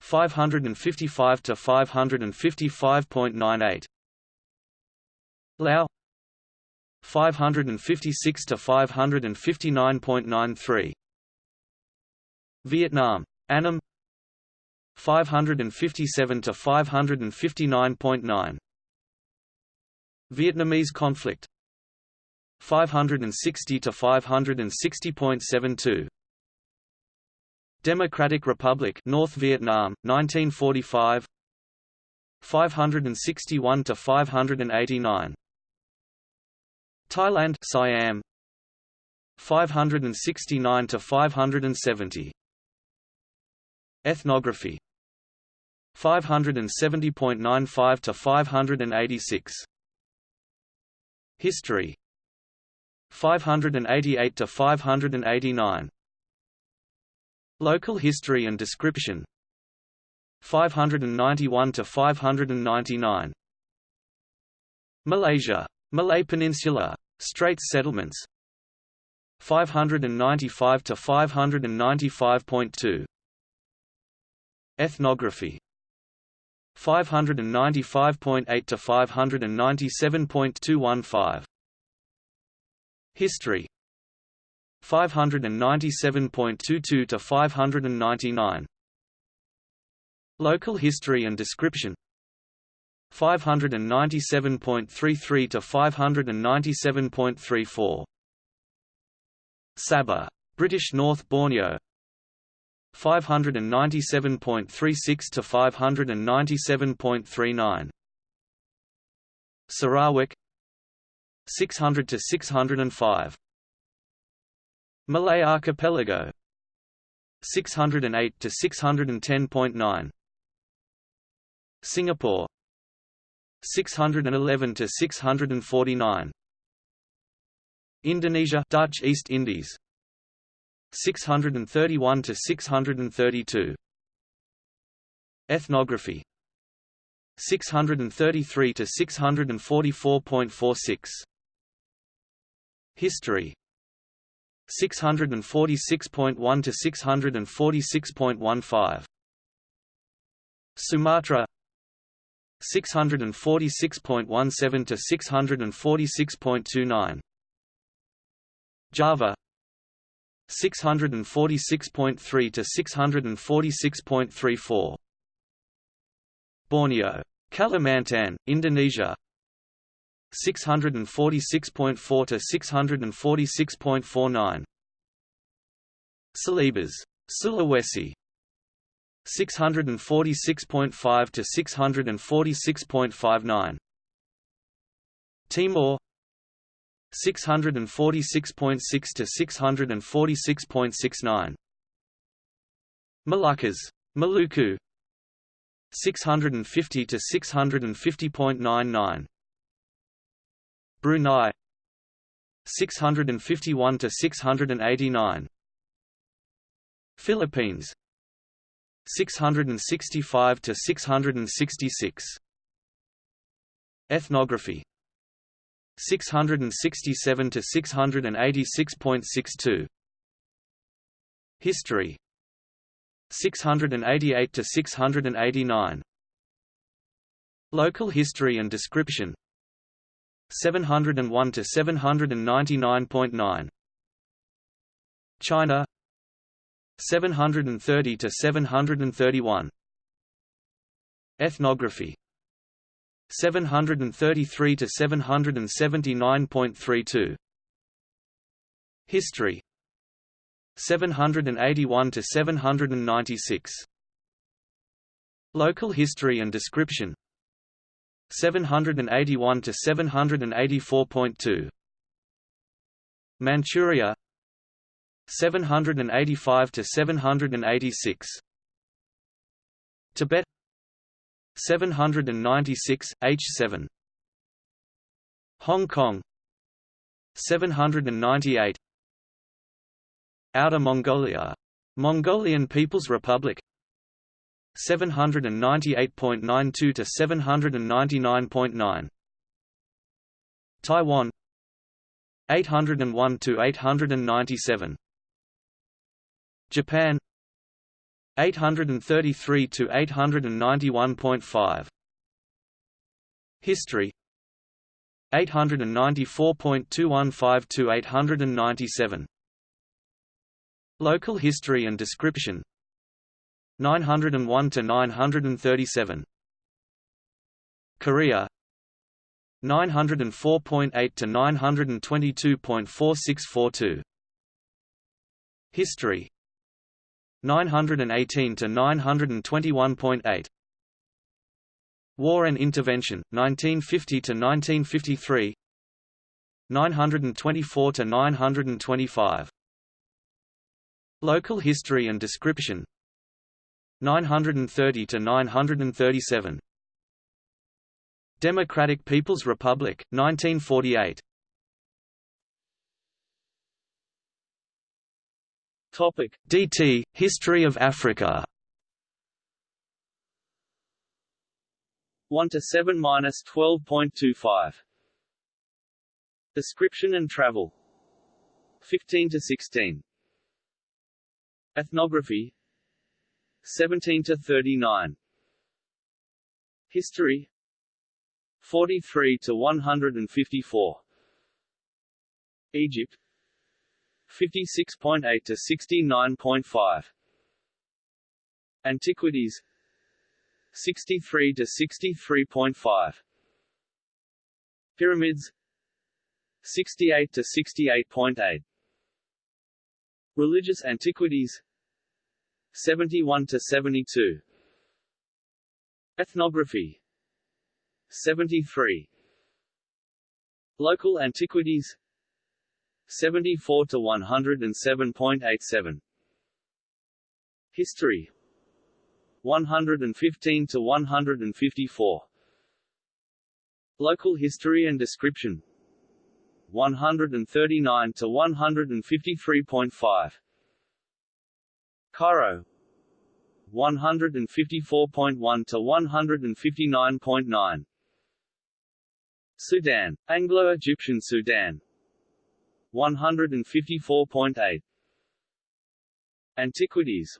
555 to 555.98 Laos 556 to 559.93 Vietnam. Annam. 557 to 559.9 Vietnamese conflict. 560 to 560.72 Democratic Republic North Vietnam 1945 561 to 589 Thailand Siam. 569 to 570 Ethnography. 570.95 to 586 History. 588 to 589 Local history and description. 591 to 599 Malaysia. Malay Peninsula Straits settlements. 595 to 595.2 Ethnography. 595.8 to 597.215 History. 597.22 to 599 Local history and description 597.33 to 597.34 Sabah, British North Borneo. 597.36 to 597.39 Sarawak. 600 to 605 Malay Archipelago. 608 to 610.9 Singapore 611 to 649 Indonesia Dutch East Indies. 631 to 632 Ethnography. 633 to 644.46 History. 646.1 to 646.15 Sumatra 646.17 to 646.29 Java 646.3 to 646.34 Borneo Kalimantan Indonesia 646.4 to 646.49 Celebes Sulawesi 646.5 to 646.59 Timor 646.6 to 646.69 Moluccas Maluku 650 to 650.99 Brunei 651 to 689 Philippines 665 to 666 Ethnography. 667 to 686.62 History. 688 to 689 Local history and description. 701 to 799.9 China 730 to 731 Ethnography. 733 to 779.32 History. 781 to 796 Local history and description. 781 to 784.2 Manchuria 785 to 786 Tibet 796 H7 Hong Kong 798 Outer Mongolia Mongolian People's Republic 798.92 to 799.9 Taiwan 801 to 897 Japan 833 to 891.5 History 894.215 to 897 Local history and description 901 to 937 Korea 904.8 to 922.4642 History 918 to 921.8 War and Intervention 1950 to 1953 924 to 925. Local history and description 930 to 937. Democratic People's Republic 1948. Topic. DT History of Africa. 1 to 7 minus 12.25 Description and travel. 15 to 16 Ethnography. 17 to 39 History. 43 to 154 Egypt 56.8 to 69.5 Antiquities 63 to 63.5 Pyramids 68 to 68.8 Religious antiquities 71 to 72 Ethnography 73 Local antiquities 74 to 107.87 History. 115 to 154 Local history and description. 139 to 153.5 Cairo. 154.1 to 159.9 Sudan. Anglo-Egyptian Sudan 154.8 Antiquities.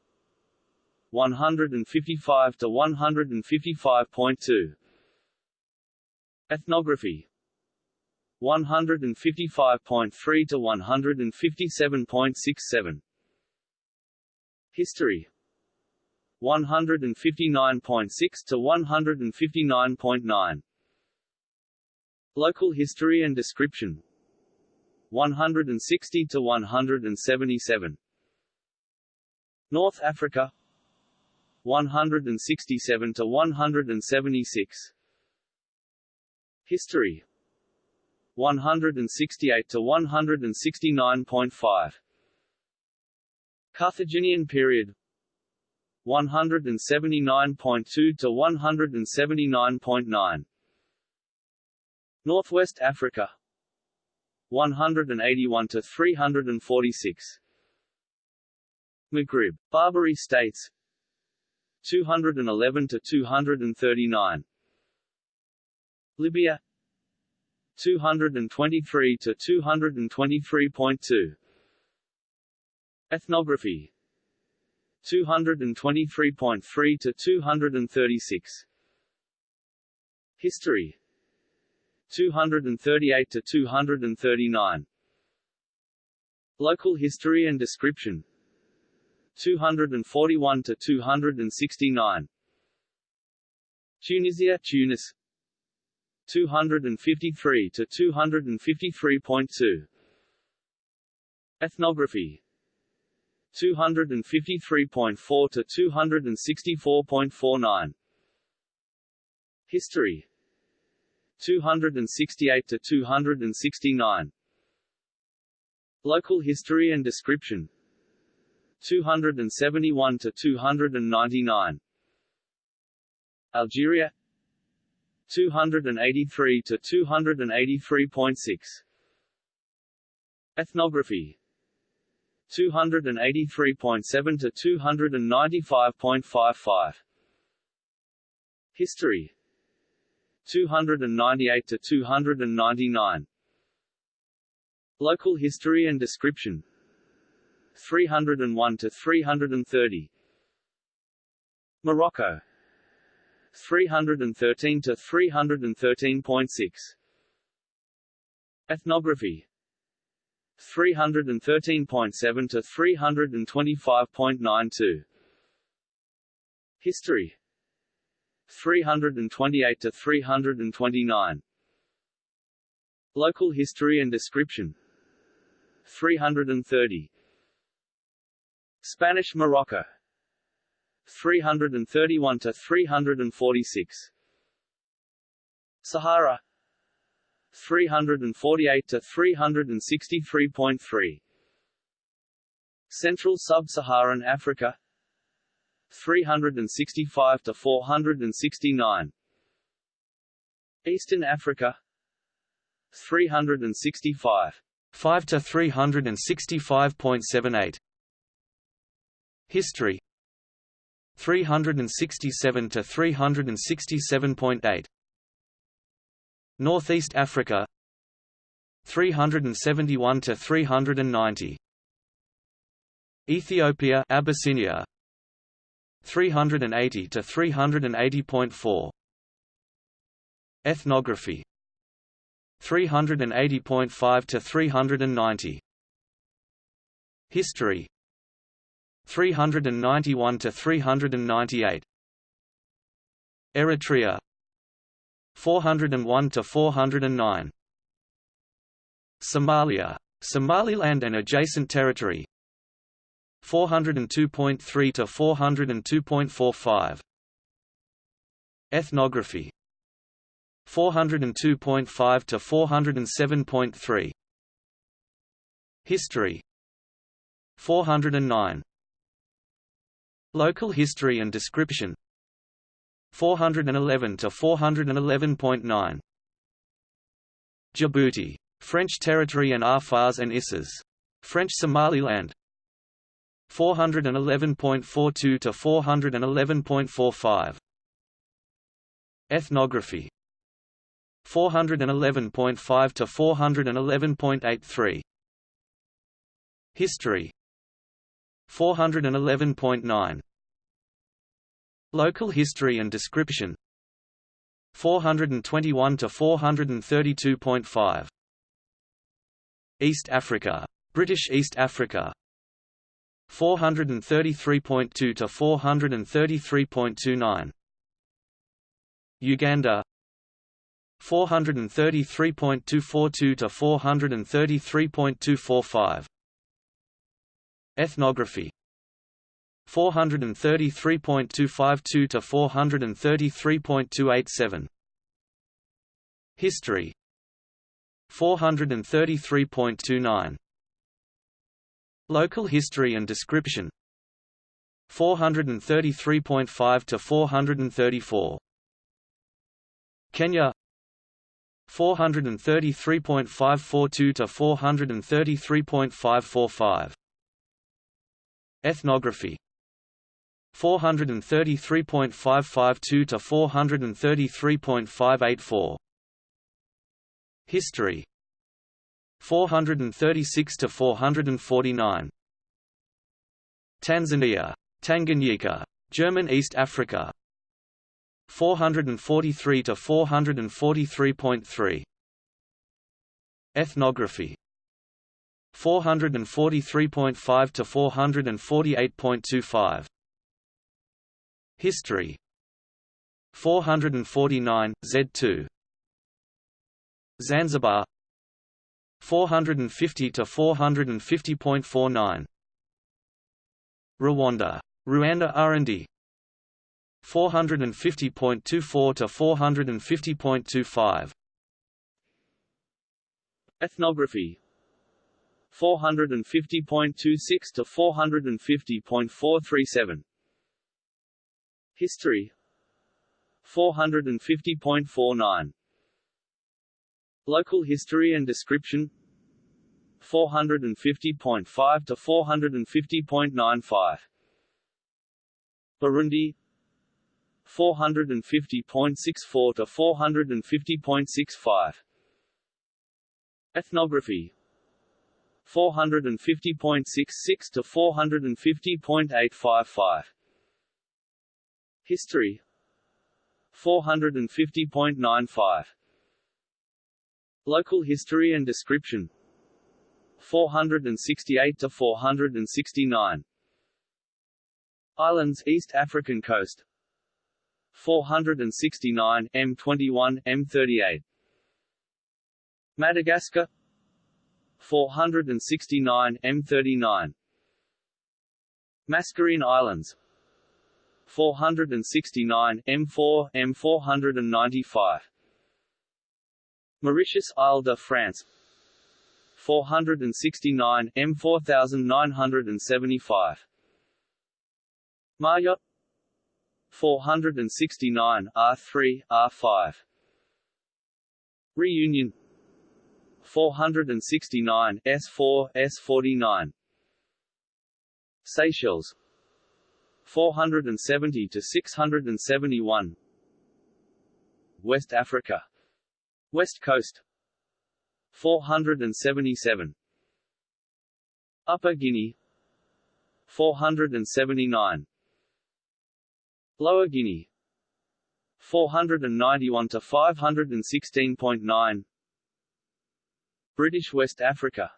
155 to 155.2 Ethnography. 155.3 to 157.67 History. 159.6 to 159.9 Local history and description 160 to 177 North Africa 167 to 176 History 168 to 169.5 Carthaginian period 179.2 to 179.9 Northwest Africa 181 to 346 Maghrib Barbary states 211 to 239 Libya 223 to 223.2 Ethnography 223.3 to 236 History 238 to 239 Local history and description. 241 to 269 Tunisia Tunis. 253 to 253.2 Ethnography. 253.4 to 264.49 History 268 to 269 Local history and description. 271 to 299 Algeria. 283 to 283.6 Ethnography. 283.7 to 295.55 History 298 to 299 Local history and description. 301 to 330 Morocco. 313 to 313.6 Ethnography. 313.7 to 325.92 History 328 to 329 Local history and description. 330 Spanish Morocco. 331 to 346 Sahara. 348 to 363.3 Central Sub-Saharan Africa 365 to 469 Eastern Africa 365 5 to 365.78 History 367 to 367.8 Northeast Africa 371 to 390 Ethiopia Abyssinia 380 to 380.4 Ethnography. 380.5 to 390 History. 391 to 398 Eritrea. 401 to 409 Somalia. Somaliland and adjacent territory 402.3 to 402.45 Ethnography. 402.5 to 407.3 History. 409 Local history and description. 411 to 411.9 Djibouti. French territory and Afars and Issas. French Somaliland 411.42 to 411.45 Ethnography. 411.5 to 411.83 History. 411.9 Local history and description. 421 to 432.5 East Africa. British East Africa 433.2 to 433.29 Uganda 433.242 to 433.245 Ethnography 433.252 to 433.287 History 433.29 Local history and description. 433.5 to 434 Kenya. 433.542 to 433.545 Ethnography. 433.552 to 433.584 History 436 to 449 Tanzania. Tanganyika. German East Africa. 443 to 443.3 Ethnography. 443.5 to 448.25 History. 449 Z2 Zanzibar 450 to 450.49 Rwanda. Rwanda Urundi 450.24 to 450.25 Ethnography. 450.26 to 450.437 History. 450.49 Local history and description. 450.5 to 450.95 Burundi. 450.64 to 450.65 Ethnography. 450.66 to 450.855 History. 450.95 Local history and description. 468 to 469 Islands East African coast. 469 M21 M38 Madagascar. 469 M39 Mascarene Islands. 469 M4 M495 Mauritius Isle de France. 469 M 4975 Mayotte. 469 R3 R5 Reunion. 469 S4 S49 Seychelles. 470 to 671 West Africa West Coast. 477 Upper Guinea. 479 Lower Guinea. 491 to 516.9 British West Africa.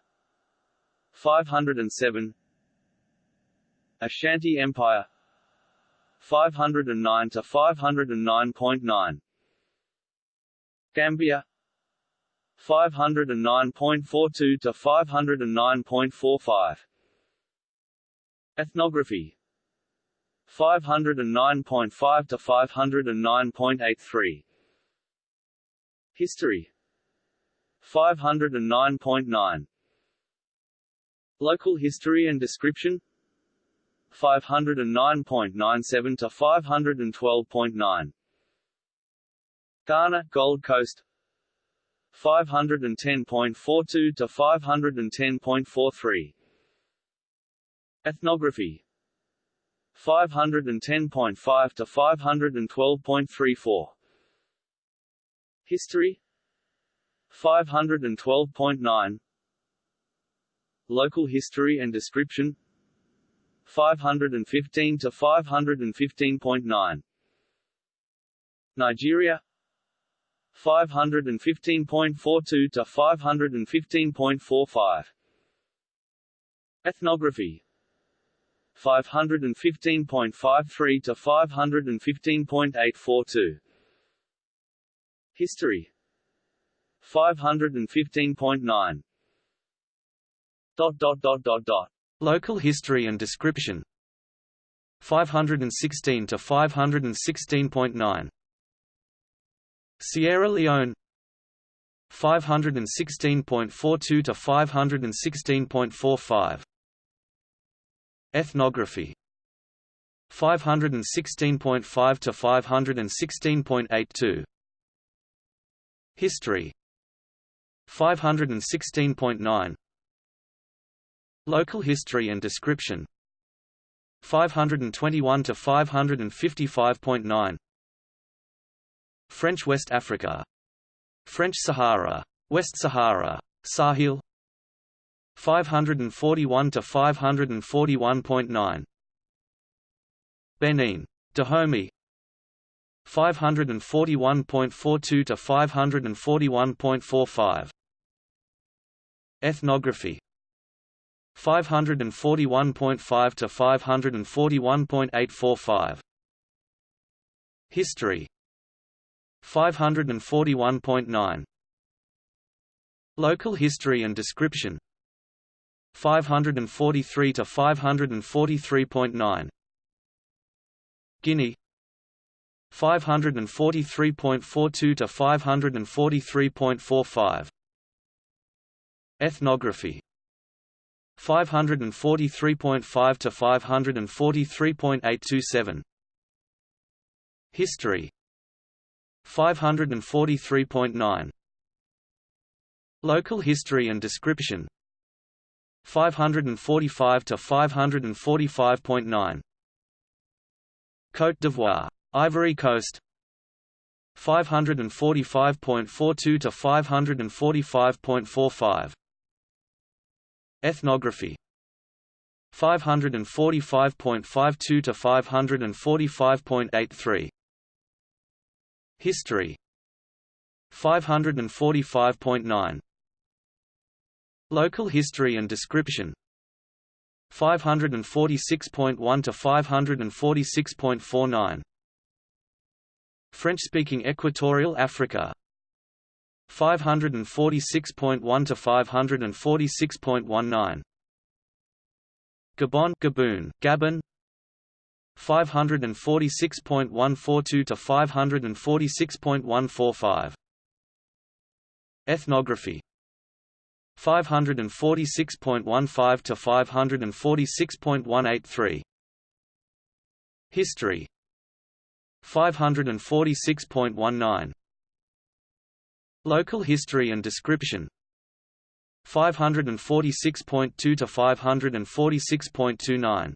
507 Ashanti Empire. 509 to 509.9 Gambia 509.42 to 509.45 Ethnography 509.5 to 509.83 History 509.9 Local history and description 509.97 to 512.9 Ghana, Gold Coast 510.42 to 510.43 Ethnography 510.5 to 512.34 History 512.9 Local history and description 515 to 515.9 Nigeria 515.42 to 515.45 Ethnography. 515.53 to 515.842 History. 515.9 dot dot dot dot dot. Local history and description. 516 to 516.9 Sierra Leone 516.42 to 516.45 Ethnography 516.5 to 516.82 History 516.9 Local history and description 521 to 555.9 French West Africa. French Sahara. West Sahara. Sahel. 541 to 541.9 Benin. Dahomey. 541.42 to 541.45 Ethnography. 541.5 to 541.845 History 541.9 Local history and description. 543 to 543.9 Guinea. 543.42 to 543.45 Ethnography. 543.5 to 543.827 History 543.9 Local history and description. 545 to 545.9 Côte d'Ivoire Ivory Coast. 545.42 to 545.45 Ethnography. 545.52 to 545.83 History. 545.9 Local history and description. 546.1 to 546.49 French-speaking Equatorial Africa. 546.1 to 546.19 Gabon Gabon Gabon 546.142 to 546.145 Ethnography. 546.15 to 546.183 History. 546.19 Local history and description. 546.2 to 546.29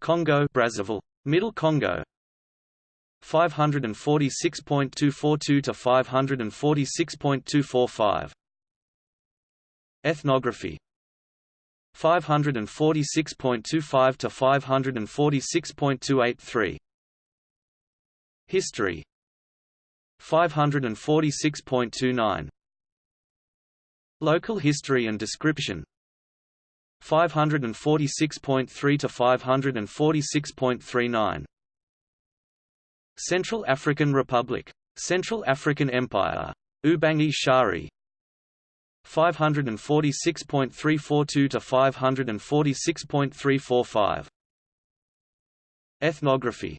Congo Brazzaville. Middle Congo. 546.242 to 546.245 Ethnography. 546.25 to 546.283 History. 546.29 Local history and description 546.3 to 546.39 Central African Republic. Central African Empire. Ubangi Shari. 546.342 to 546.345 Ethnography.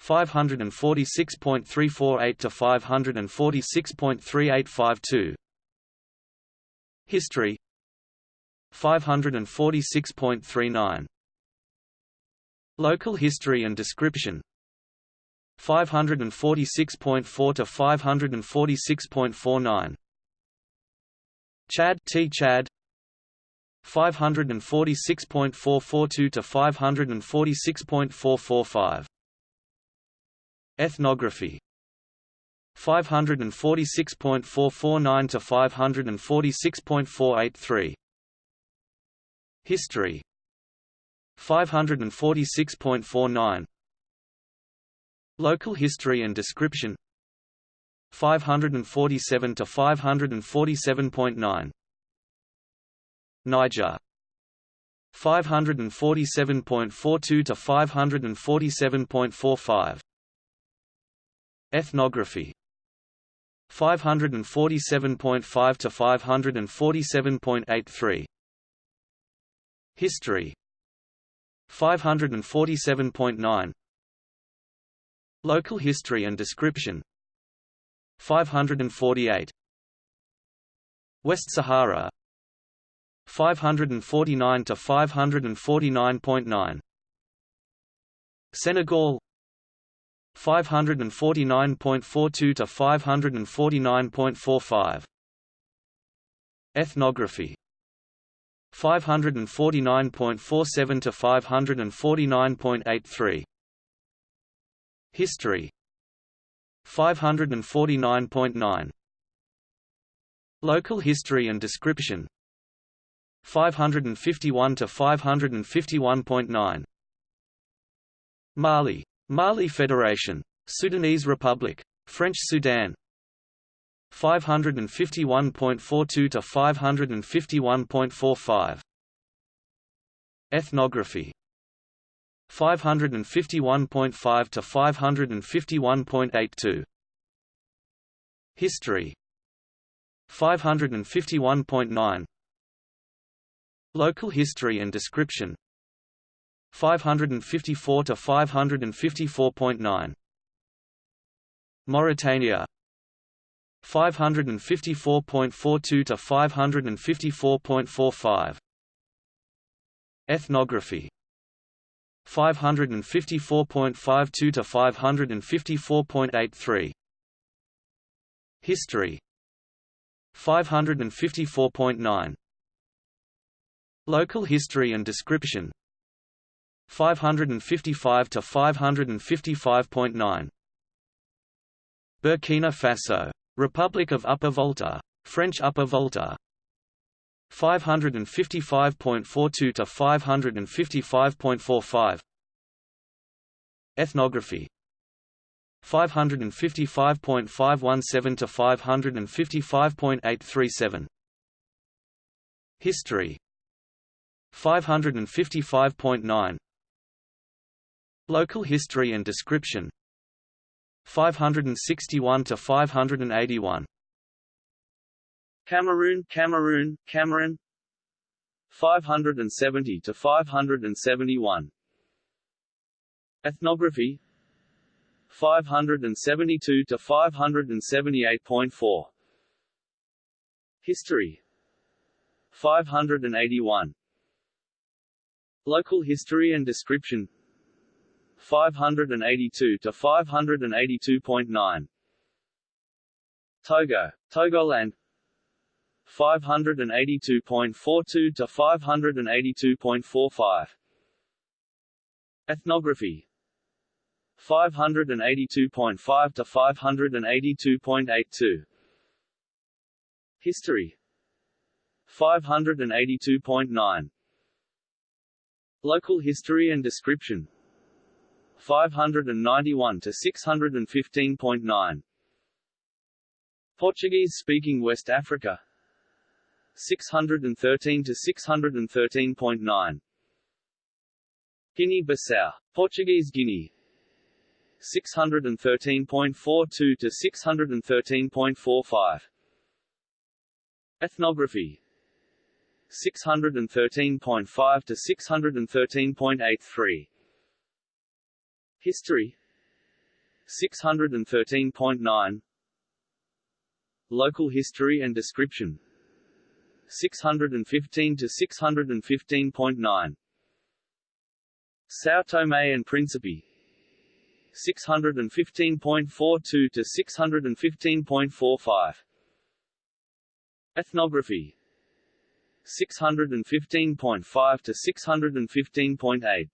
546.348 to 546.3852 History 546.39 Local history and description. 546.4 to 546.49 Chad Tchad. 546.442 to 546.445 Ethnography. 546.449 to 546.483 History. 546.49 Local history and description. 547 to 547.9 Niger. 547.42 to 547.45 Ethnography. 547.5 to 547.83 History. 547.9 Local history and description. 548 West Sahara. 549 to 549.9 Senegal. 549.42 to 549.45 Ethnography 549.47 to 549.83 History. 549.9 Local history and description. 551 to 551.9 Mali. Mali Federation. Sudanese Republic. French Sudan 551.42 to 551.45 Ethnography. 551.5 to 551.82 History. 551.9 Local history and description. 554 to 554.9 Mauritania 554.42 to 554.45 Ethnography. 554.52 to 554.83 History. 554.9 Local history and description. 555 to 555.9 Burkina Faso Republic of Upper Volta French Upper Volta 555.42 to 555.45 Ethnography. 555.517 to 555.837 History. 555.9 Local history and description 561 to 581 Cameroon Cameroon Cameroon. 570 to 571 Ethnography. 572 to 578.4 History. 581 Local history and description 582 to 582.9 Togo, Togoland 582.42 to 582.45 Ethnography 582.5 to 582.82 History 582.9 Local history and description 591 to 615.9 Portuguese-speaking West Africa. 613 to 613.9 Guinea-Bissau. Portuguese Guinea 613.42 to 613.45 Ethnography. 613.5 to 613.83 History. 613.9 Local history and description. 615 to 615.9 São Tomé and Príncipe 615.42 to 615.45 Ethnography. 615.5 to 615.8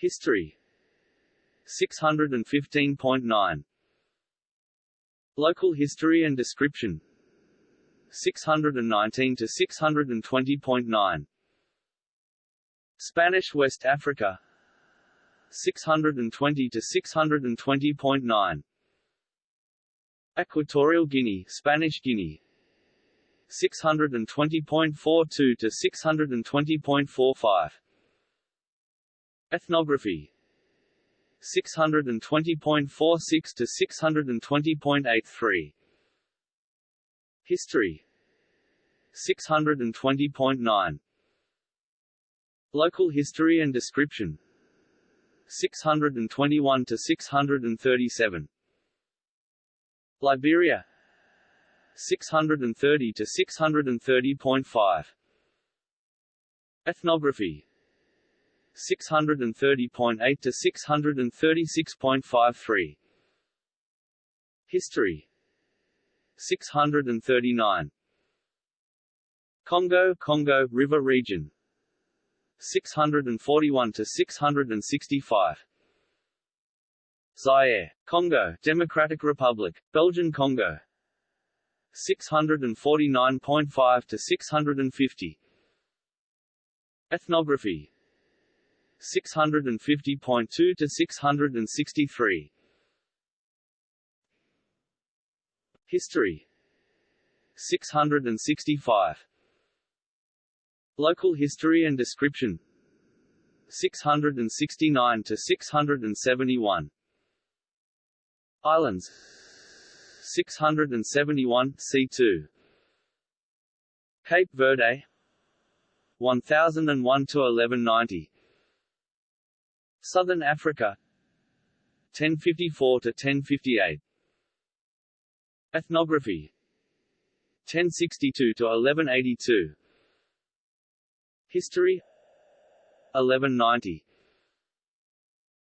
History. 615.9 Local history and description. 619 to 620.9 Spanish West Africa. 620 to 620.9 Equatorial Guinea Spanish Guinea. 620.42 to 620.45 Ethnography. 620.46 to 620.83 History. 620.9 Local history and description. 621 to 637 Liberia. 630 to 630.5 Ethnography 630.8 to 636.53 History. 639 Congo Congo River region. 641 to 665 Zaire, Congo, Democratic Republic, Belgian Congo. 649.5 to 650 Ethnography 650.2 to 663 History. 665 Local history and description. 669 to 671 Islands. 671 C2 Cape Verde. 1001 to 1190 Southern Africa. 1054 to 1058 Ethnography. 1062 to 1182 History. 1190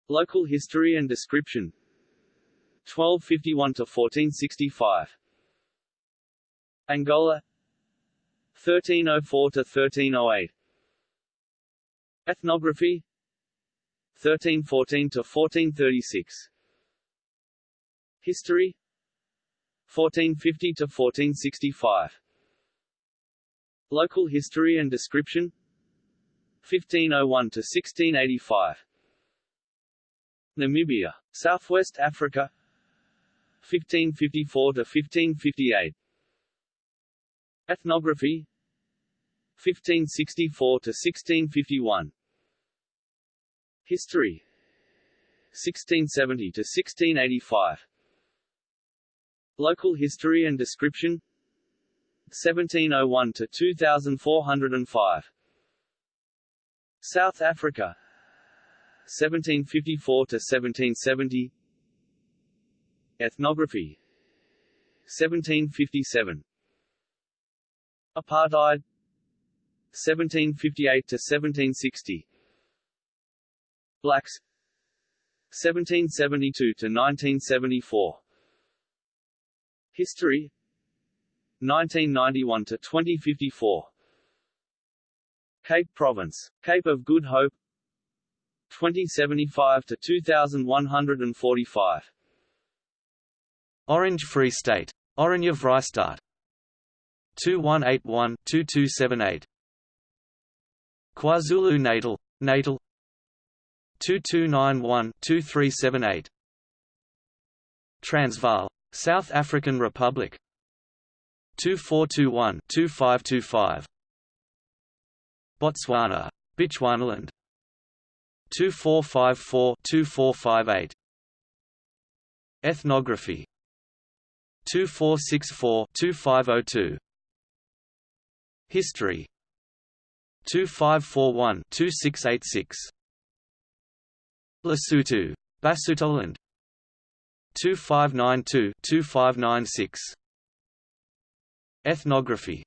Local history and description. 1251 to 1465 Angola. 1304 to 1308 Ethnography 1314 to 1436 History. 1450 to 1465 Local history and description. 1501 to 1685 Namibia Southwest Africa. 1554 to 1558 Ethnography. 1564 to 1651 History. 1670 to 1685 Local history and description. 1701 to 2405 South Africa. 1754 to 1770 Ethnography. 1757 Apartheid. 1758 to 1760 Blacks 1772 to 1974 History. 1991 to 2054 Cape Province, Cape of Good Hope. 2075 to 2145 Orange Free State. Oranje Vrystaat 2181-2278 KwaZulu-Natal, Natal 2291-2378 Transvaal, South African Republic. 2421-2525 Botswana, Bechuanaland 2454-2458 Ethnography. 2464-2502 History. 2541-2686 Lesotho, Basutoland 2592-2596 Ethnography.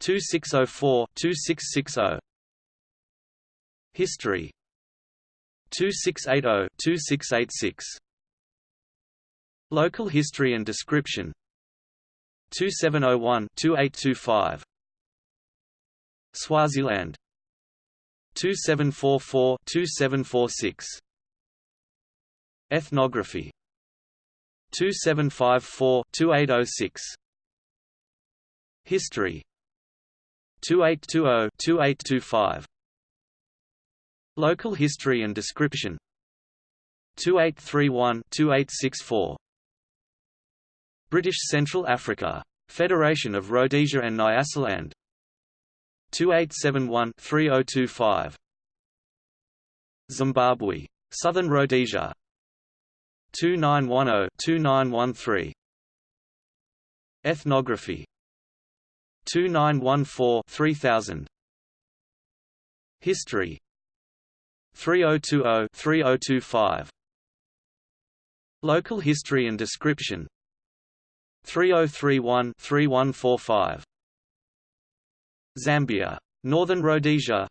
2604-2660 History. 2680-2686 Local history and description. 2701-2825 Swaziland 2744-2746 Ethnography. 2754-2806 History. 2820-2825 Local history and description. 2831-2864 British Central Africa. Federation of Rhodesia and Nyasaland 2871-3025 Zimbabwe. Southern Rhodesia. 2910-2913 Ethnography. 2914-3000 History. 3020-3025 Local history and description. 3031-3145 Zambia. Northern Rhodesia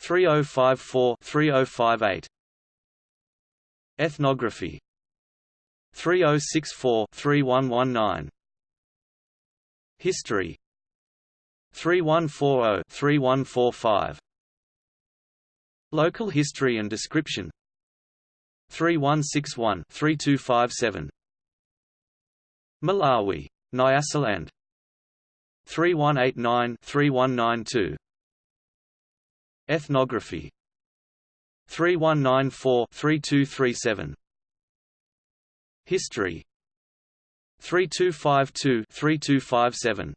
3054-3058 Ethnography 3064-3119 History 3140-3145 Local history and description 3161-3257 Malawi. Nyasaland 3189-3192 Ethnography. 3194-3237 History. 3252-3257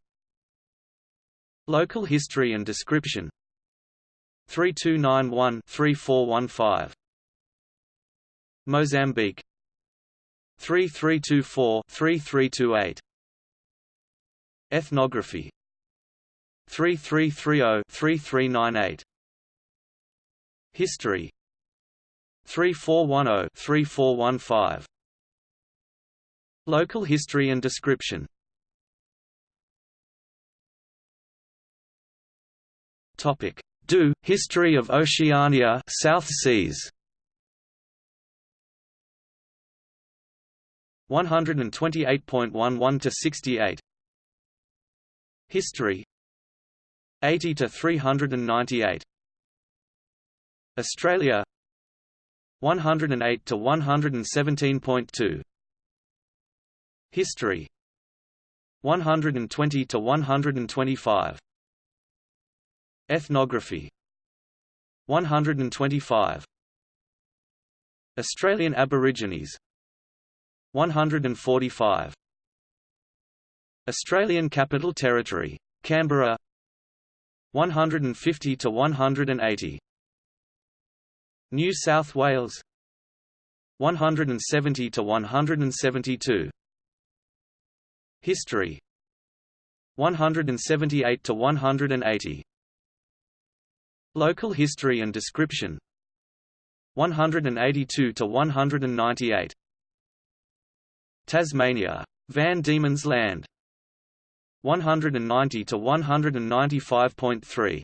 Local history and description. 3291-3415 Mozambique. 3324-3328 Ethnography. 3330-3398 History. 3410-3415 Local history and description. Topic: DU History of Oceania, South Seas. 128.11 to 68 History. 80 to 398 Australia. 108 to 117.2 History. 120 to 125 Ethnography. 125 Australian Aborigines. 145 Australian Capital Territory Canberra 150 to 180 New South Wales 170 to 172 History 178 to 180 Local history and description 182 to 198 Tasmania Van Diemen's Land 190 to 195.3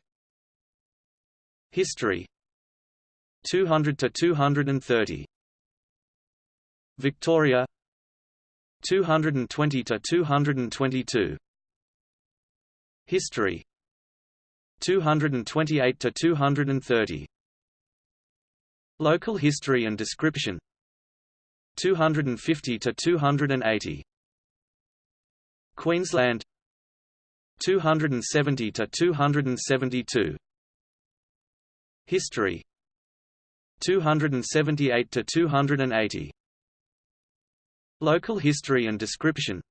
History. 200 to 230 Victoria. 220 to 222 History. 228 to 230 Local history and description. 250 to 280 Queensland 270 to 272 History. 278 to 280 Local history and description.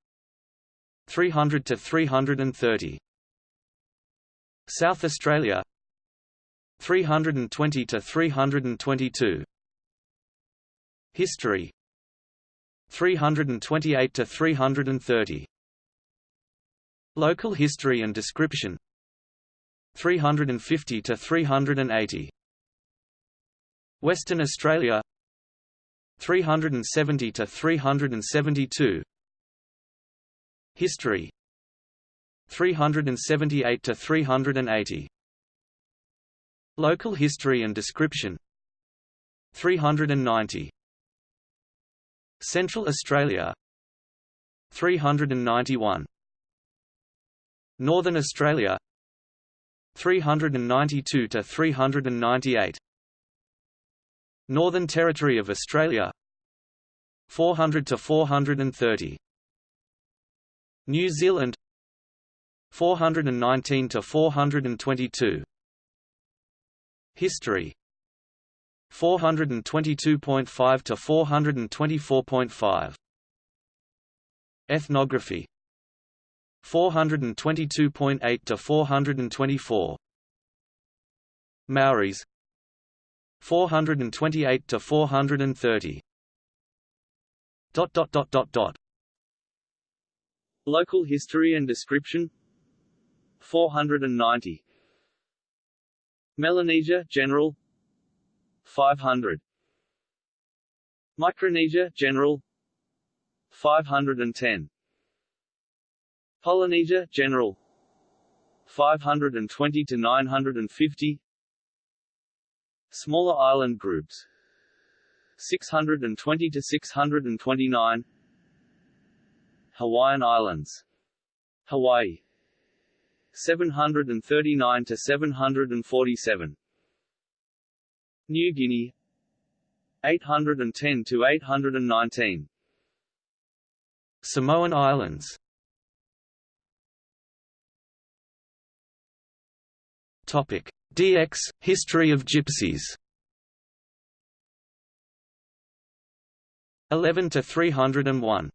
300 to 330 South Australia. 320 to 322 History. 328 to 330 Local history and description. 350 to 380 Western Australia. 370 to 372 History. 378 to 380 Local history and description. 390 Central Australia. 391 Northern Australia 392 to 398 Northern Territory of Australia 400 to 430 New Zealand 419 to 422 History 422.5 to 424.5 Ethnography 422.8 to 424 Maoris 428 to 430 dot dot dot dot dot. Local history and description. 490 Melanesia General. 500 Micronesia General. 510 Polynesia General. 520 to 950 Smaller island groups. 620 to 629 Hawaiian Islands. Hawaii. 739 to 747 New Guinea. 810 to 819 Samoan Islands Topic. DX History of Gypsies. 11 to 301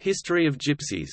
History of Gypsies